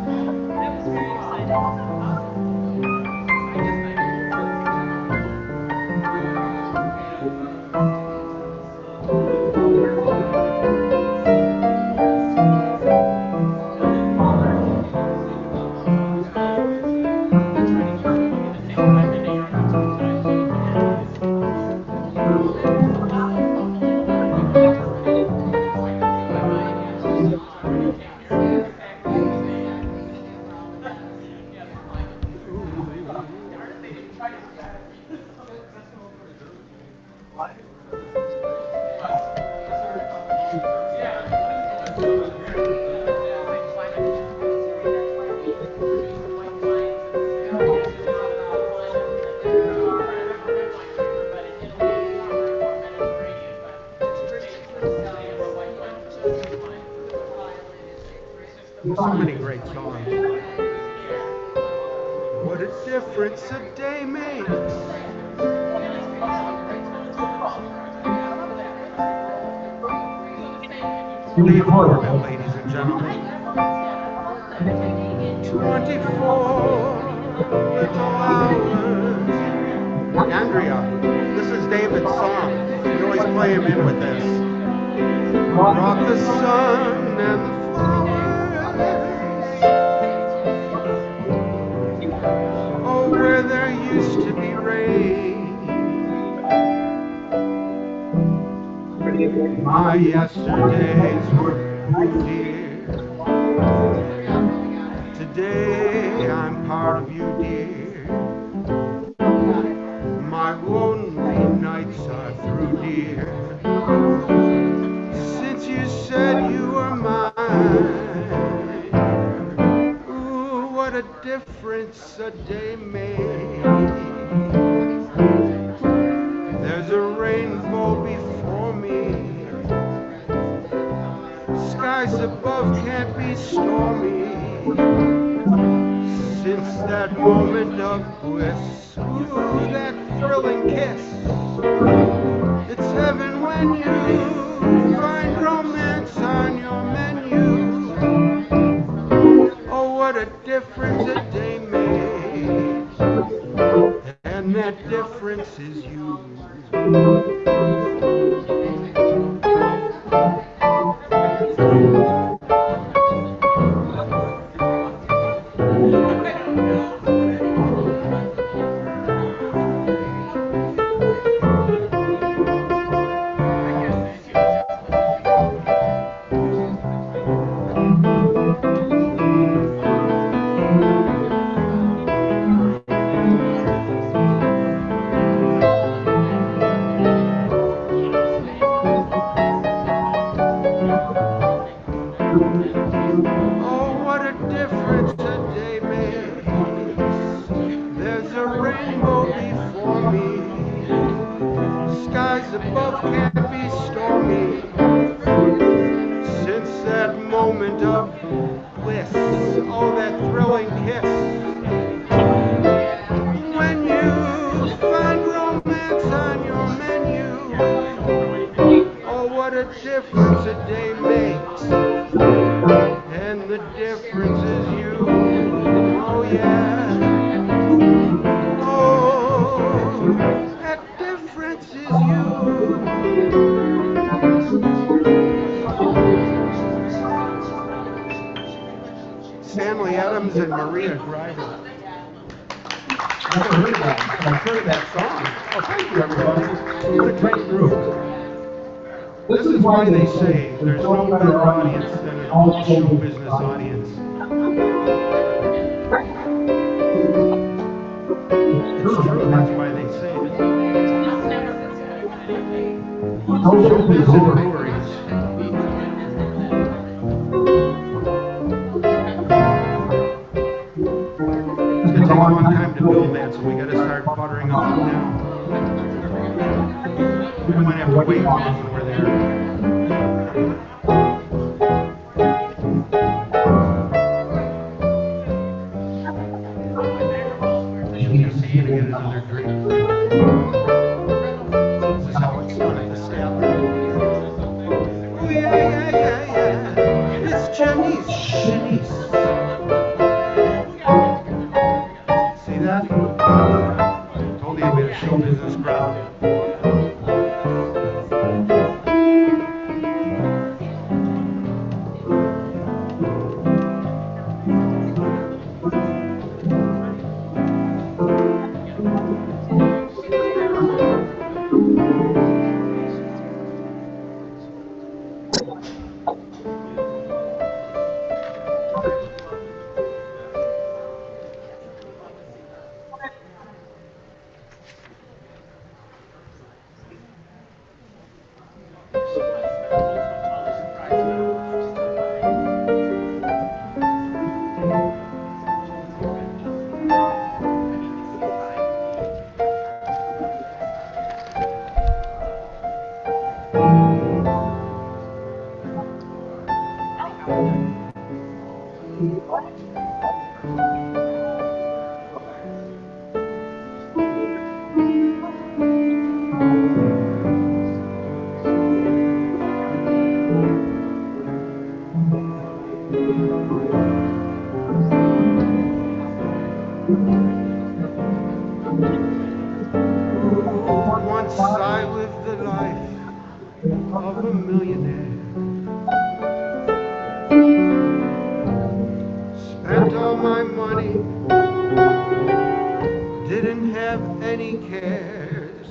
have any cares.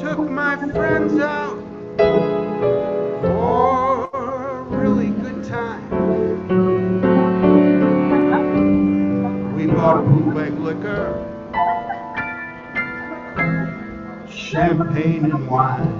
Took my friends out for a really good time. We bought bootleg liquor, champagne and wine.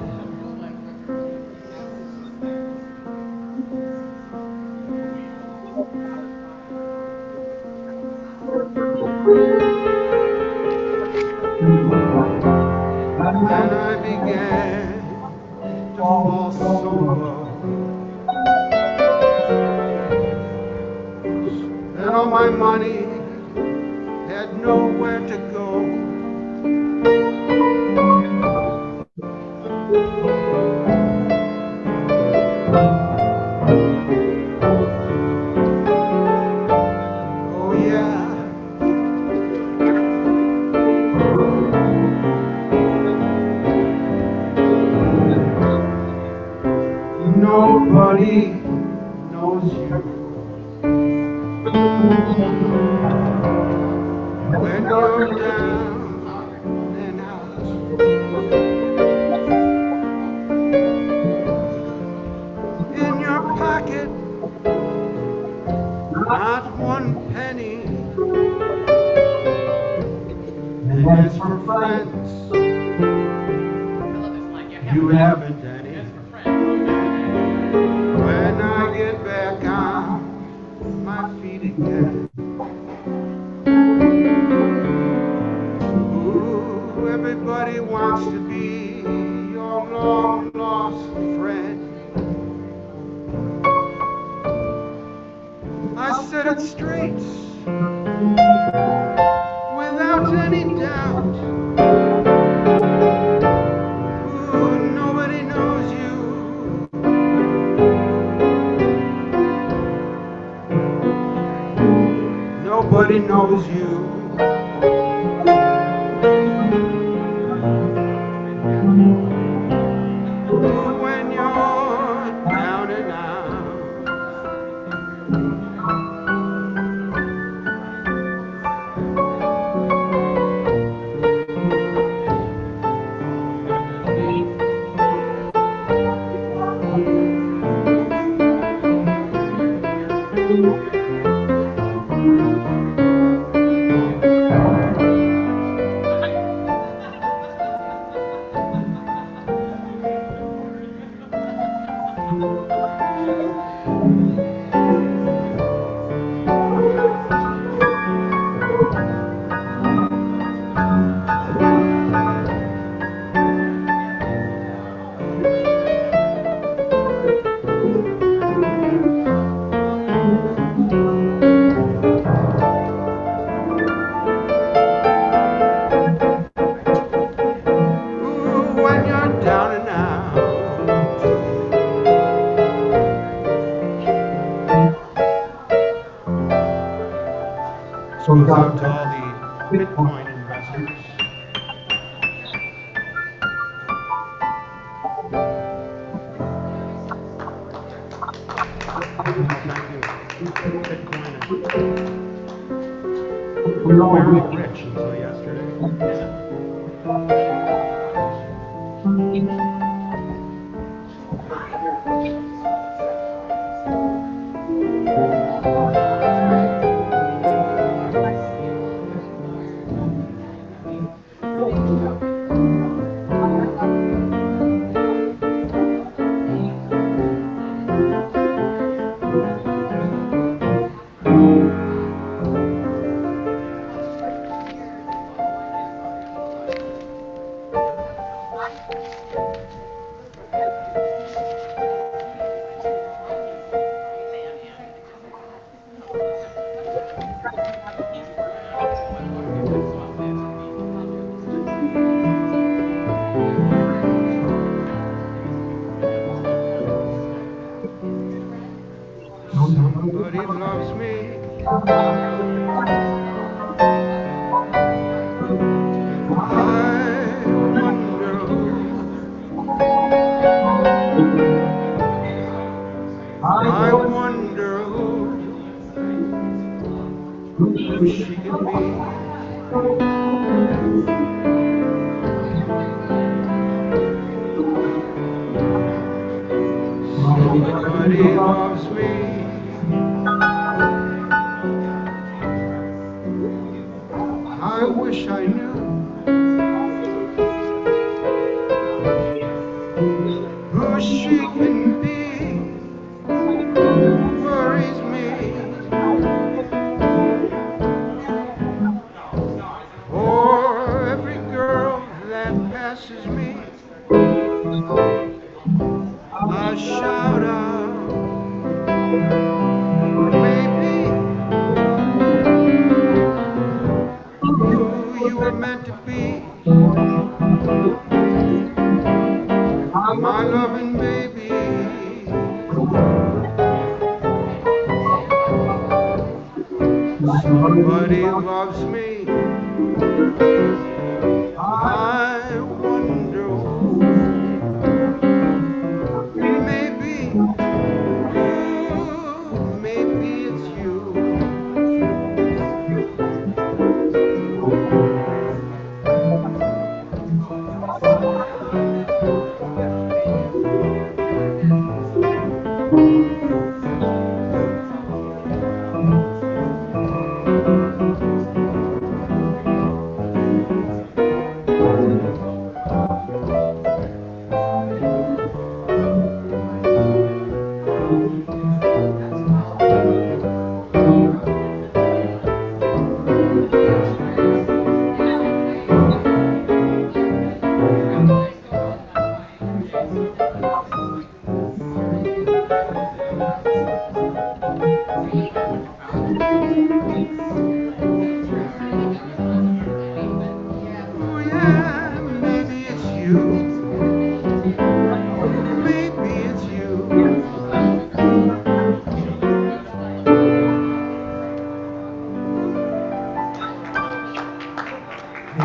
Thank you. Bitcoin is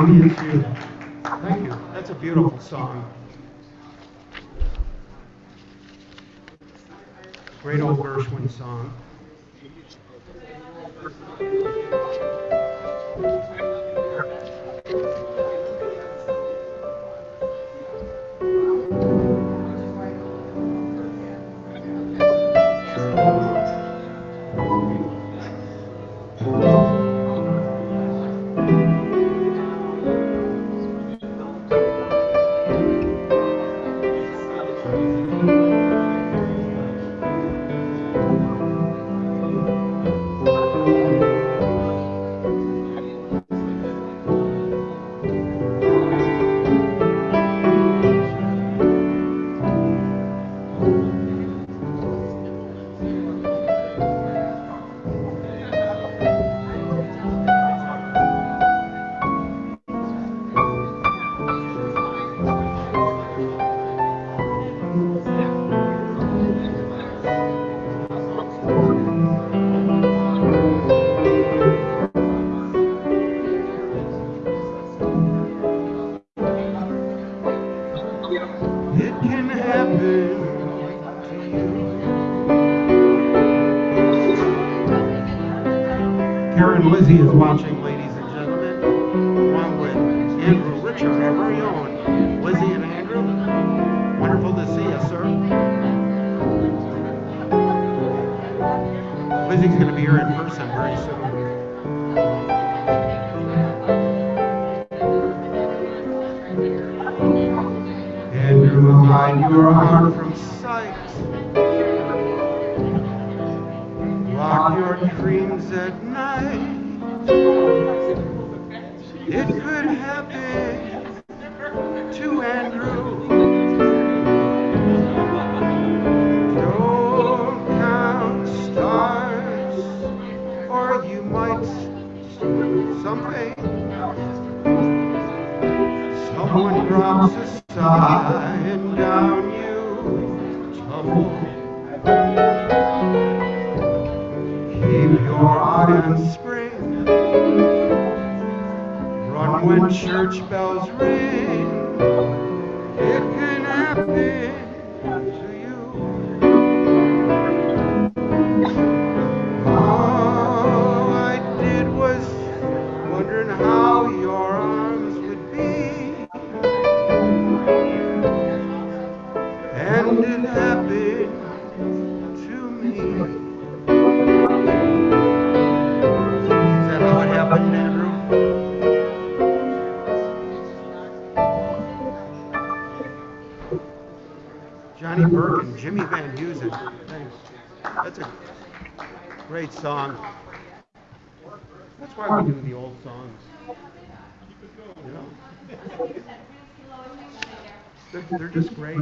Thank you. That's a beautiful song. Great old Gershwin song. was here. They're, just great.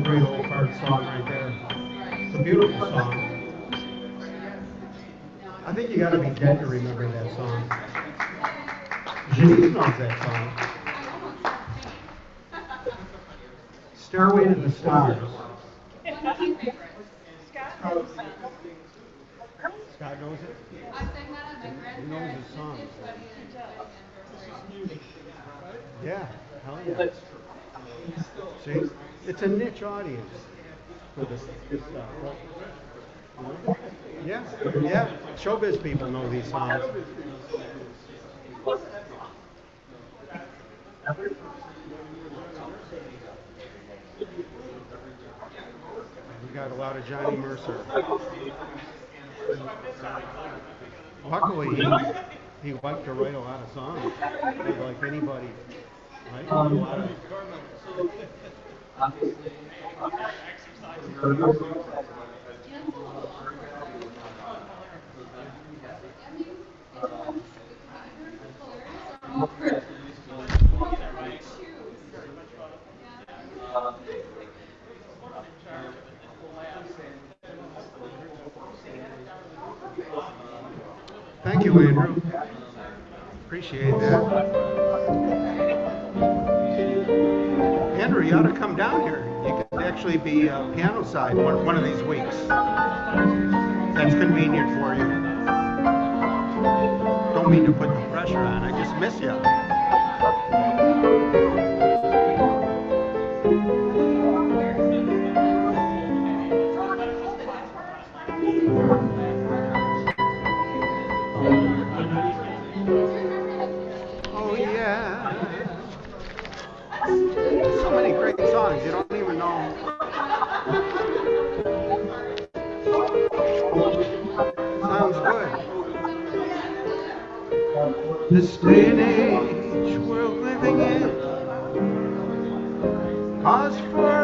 A great old fart song right there. It's a beautiful song. I think you gotta be dead to remember that song. Janice knows that song. Stairway to the Stars. Scott knows it? He knows his song. Yeah, hell yeah. See, it's a niche audience for this, this stuff. Yeah, yeah, showbiz people know these songs. We got a lot of Johnny Mercer. Luckily, he, he liked to write a lot of songs, like anybody. Right? Um, Thank you, Andrew. Appreciate that. You ought to come down here. You could actually be uh, piano side one, one of these weeks. That's convenient for you. Don't mean to put the pressure on. I just miss you. This day and age we're living in. Cause for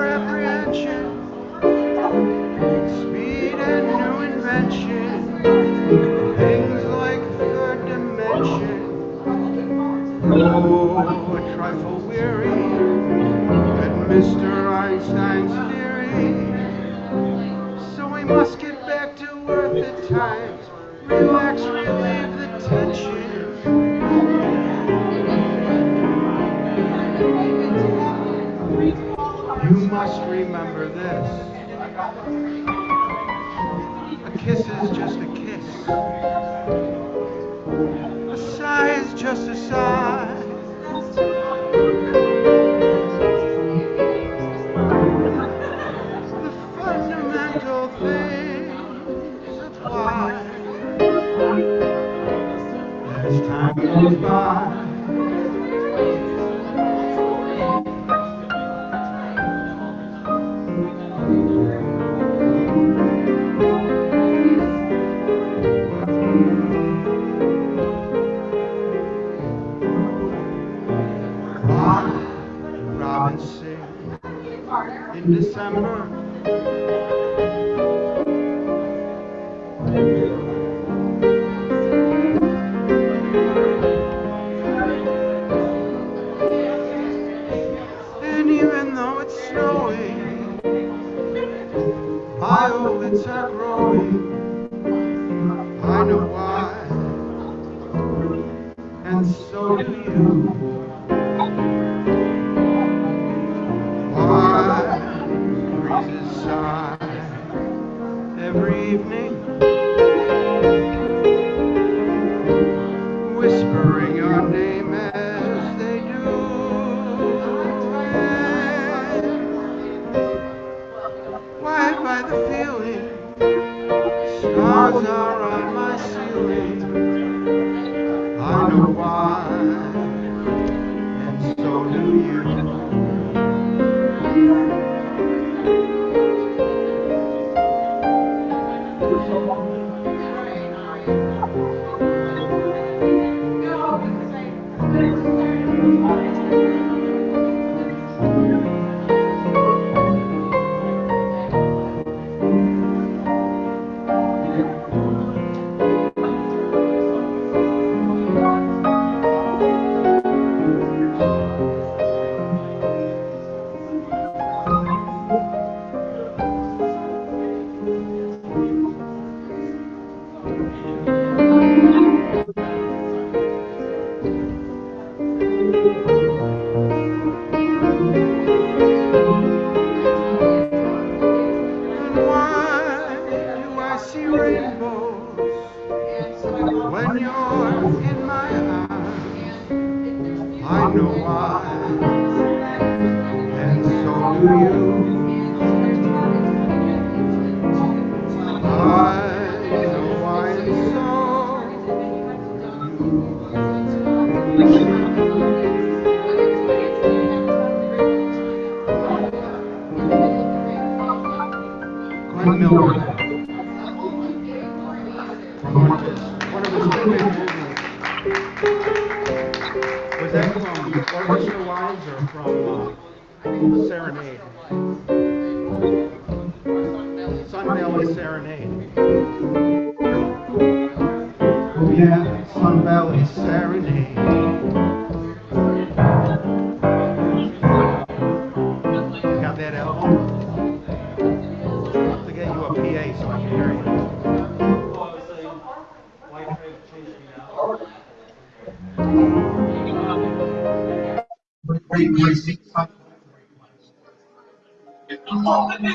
I've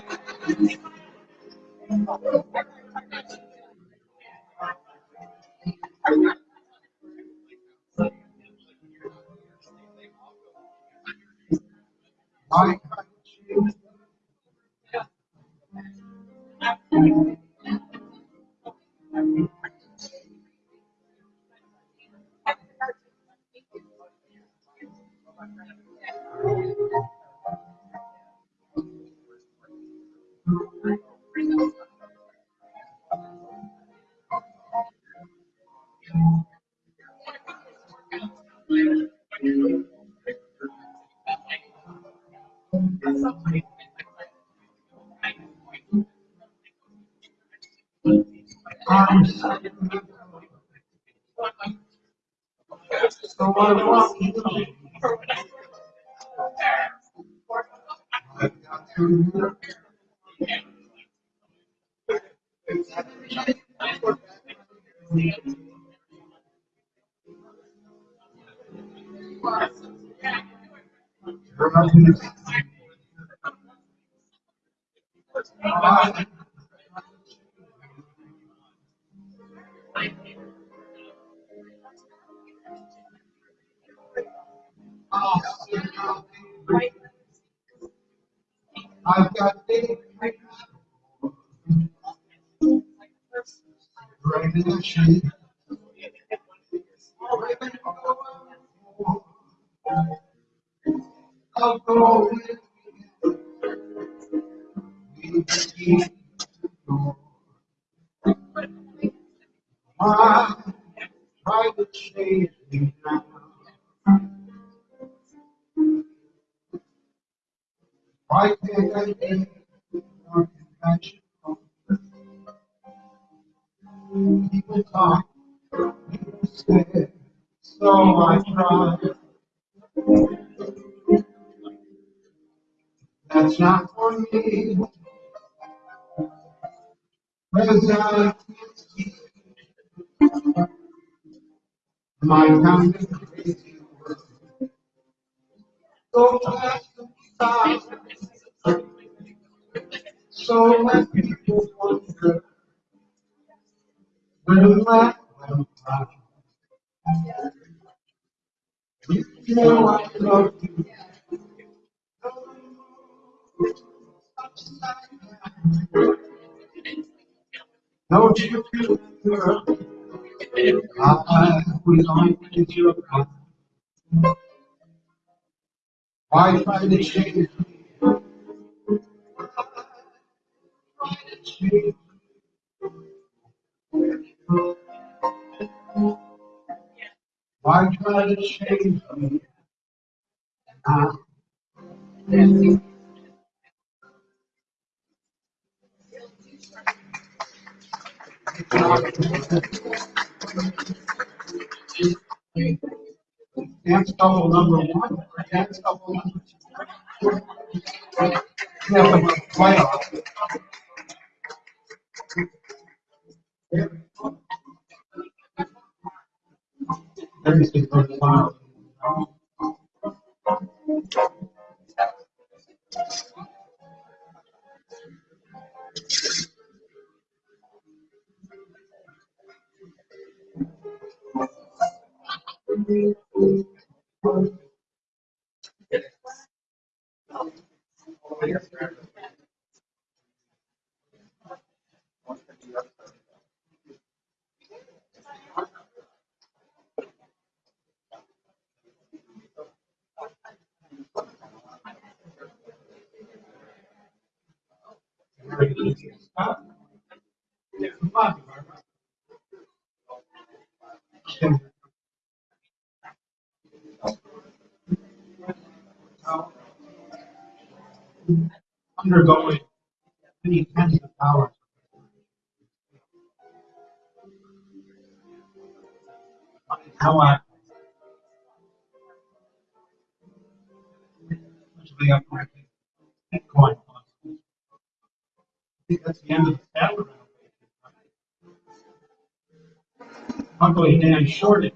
right You. Undergoing Luckily,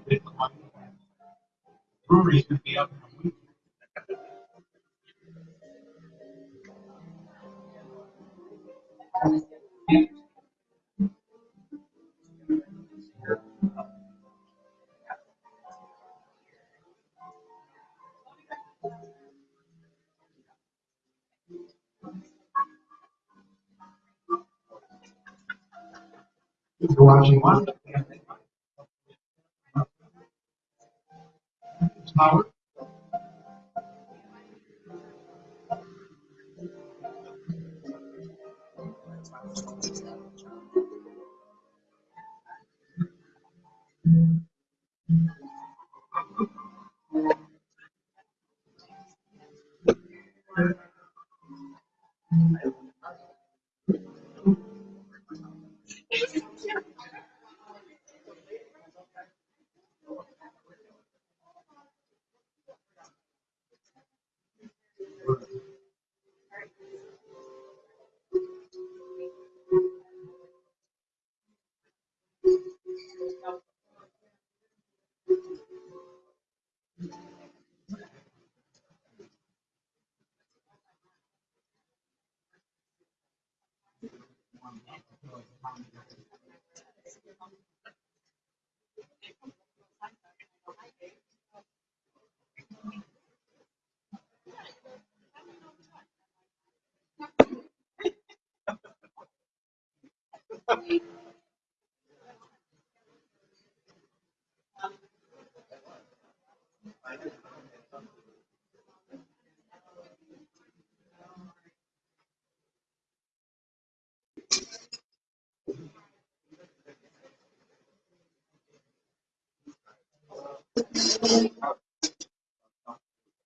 Dan shorted Bitcoin.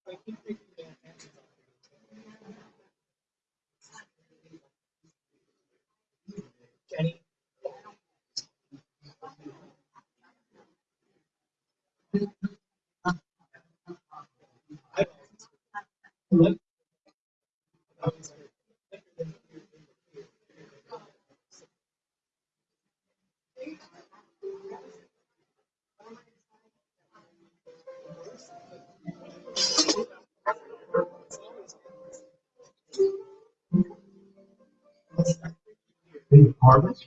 Brewery's gonna be up in a week. You're watching one. Howard? Dave Harvest.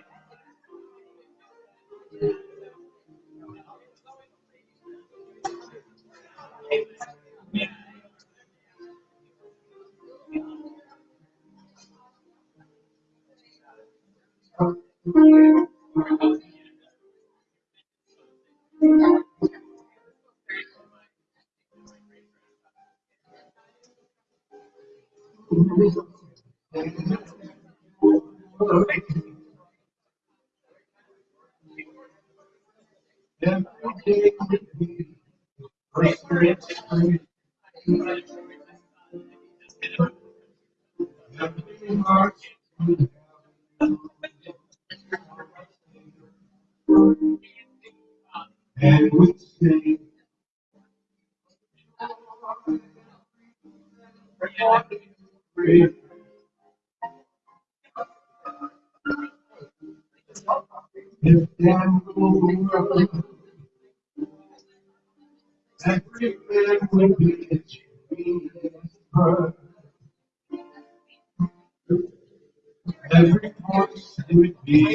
Thank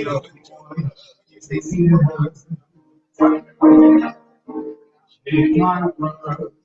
you.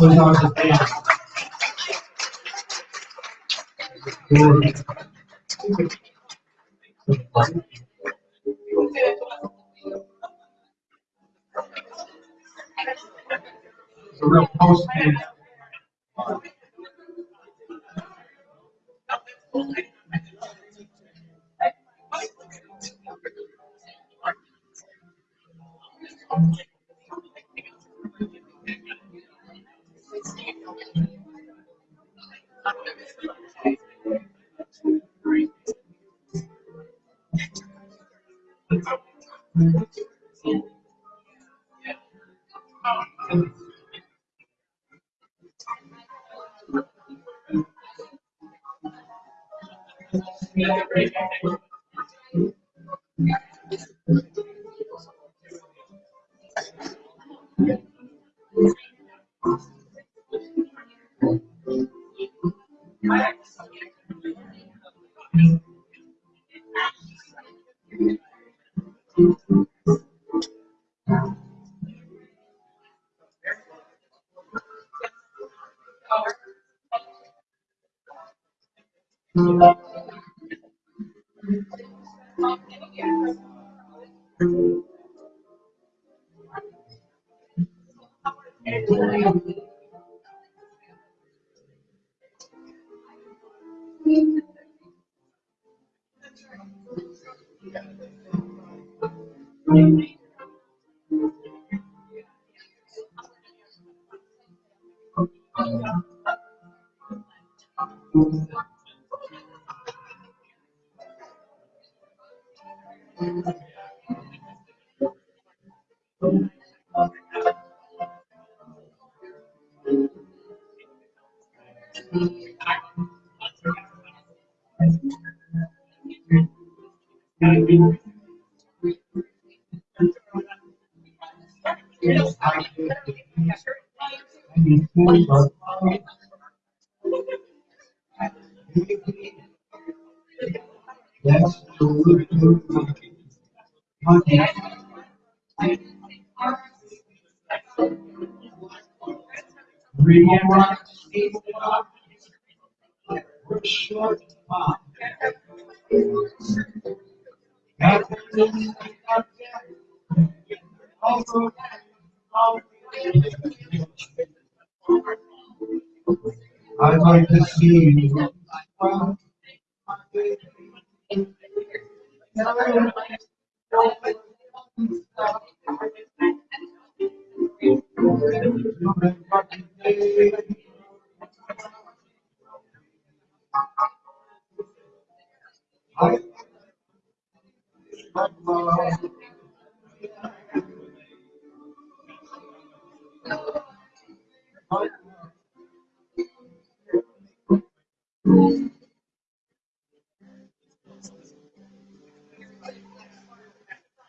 without like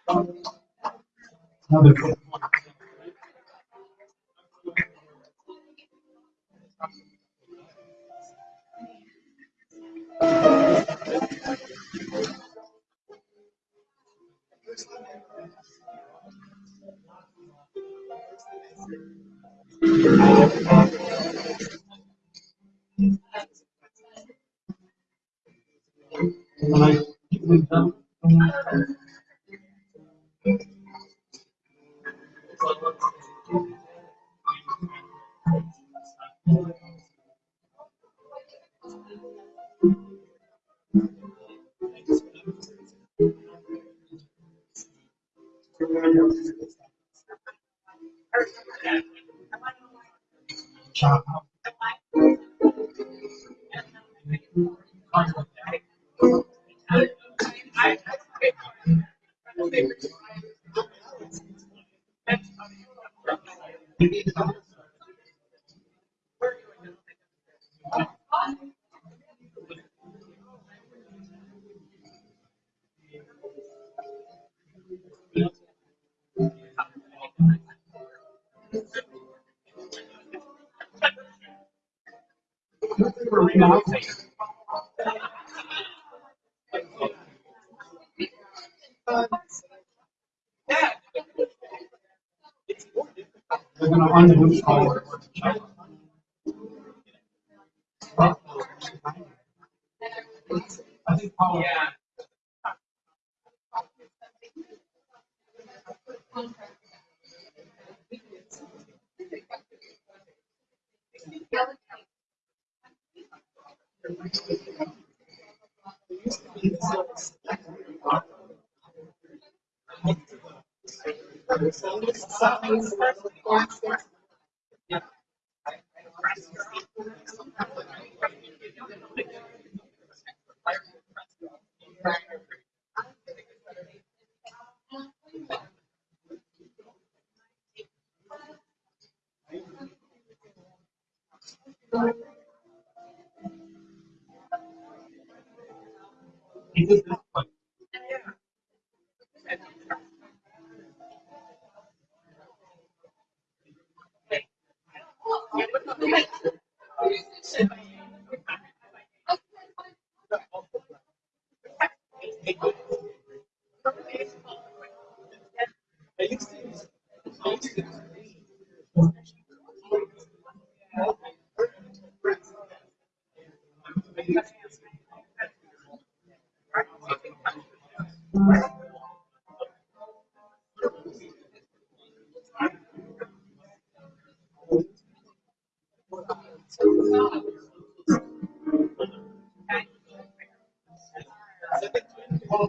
Ah, non, mais... see.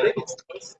previsões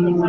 inyuma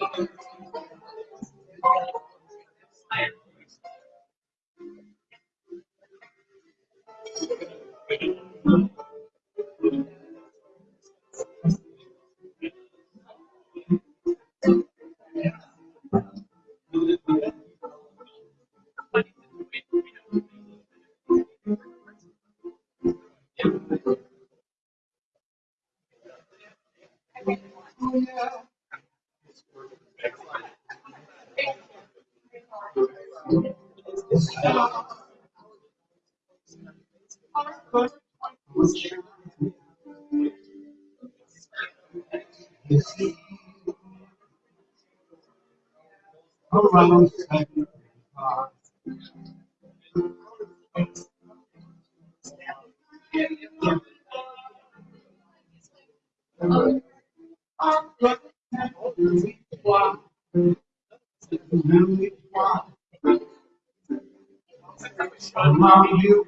ハハハハ。Mom, you.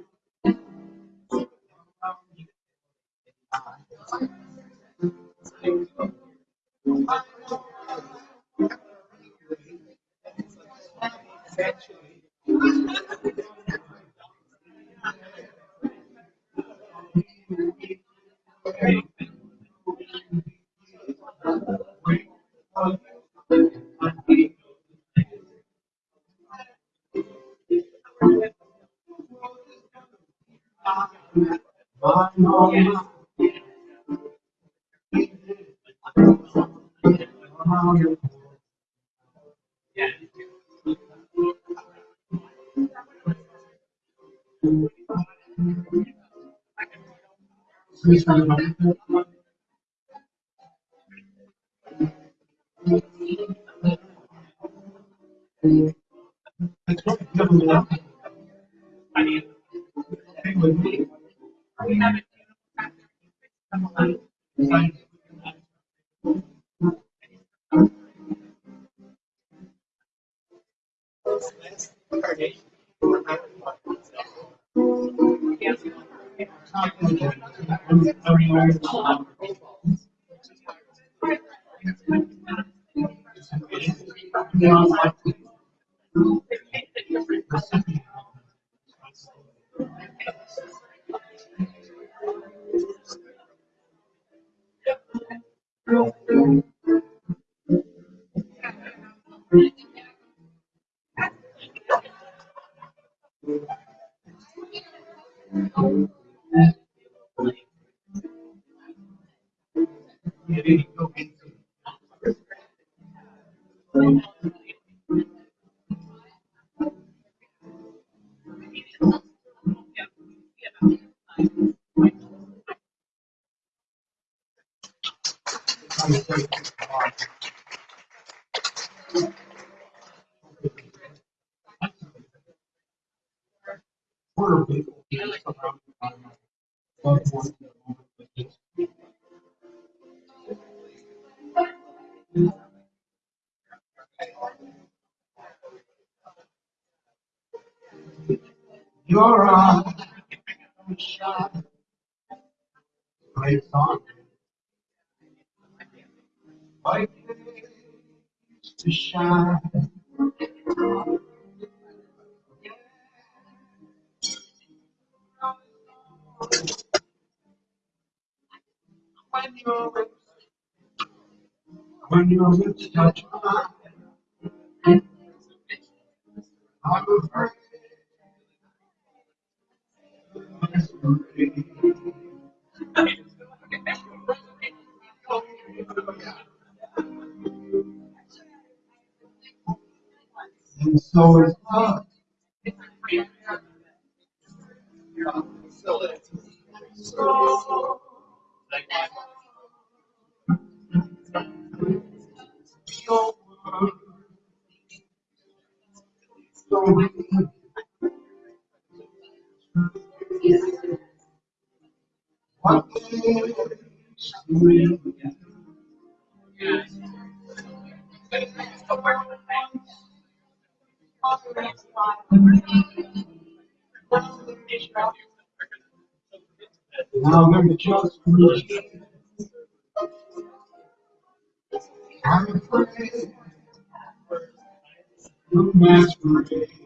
Pues, We Your eyes. Great song. To shine. When when your lips touch mine, I'm afraid. And so love. So, Now I'm just. I'm afraid. You masquerade.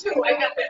Two, I got that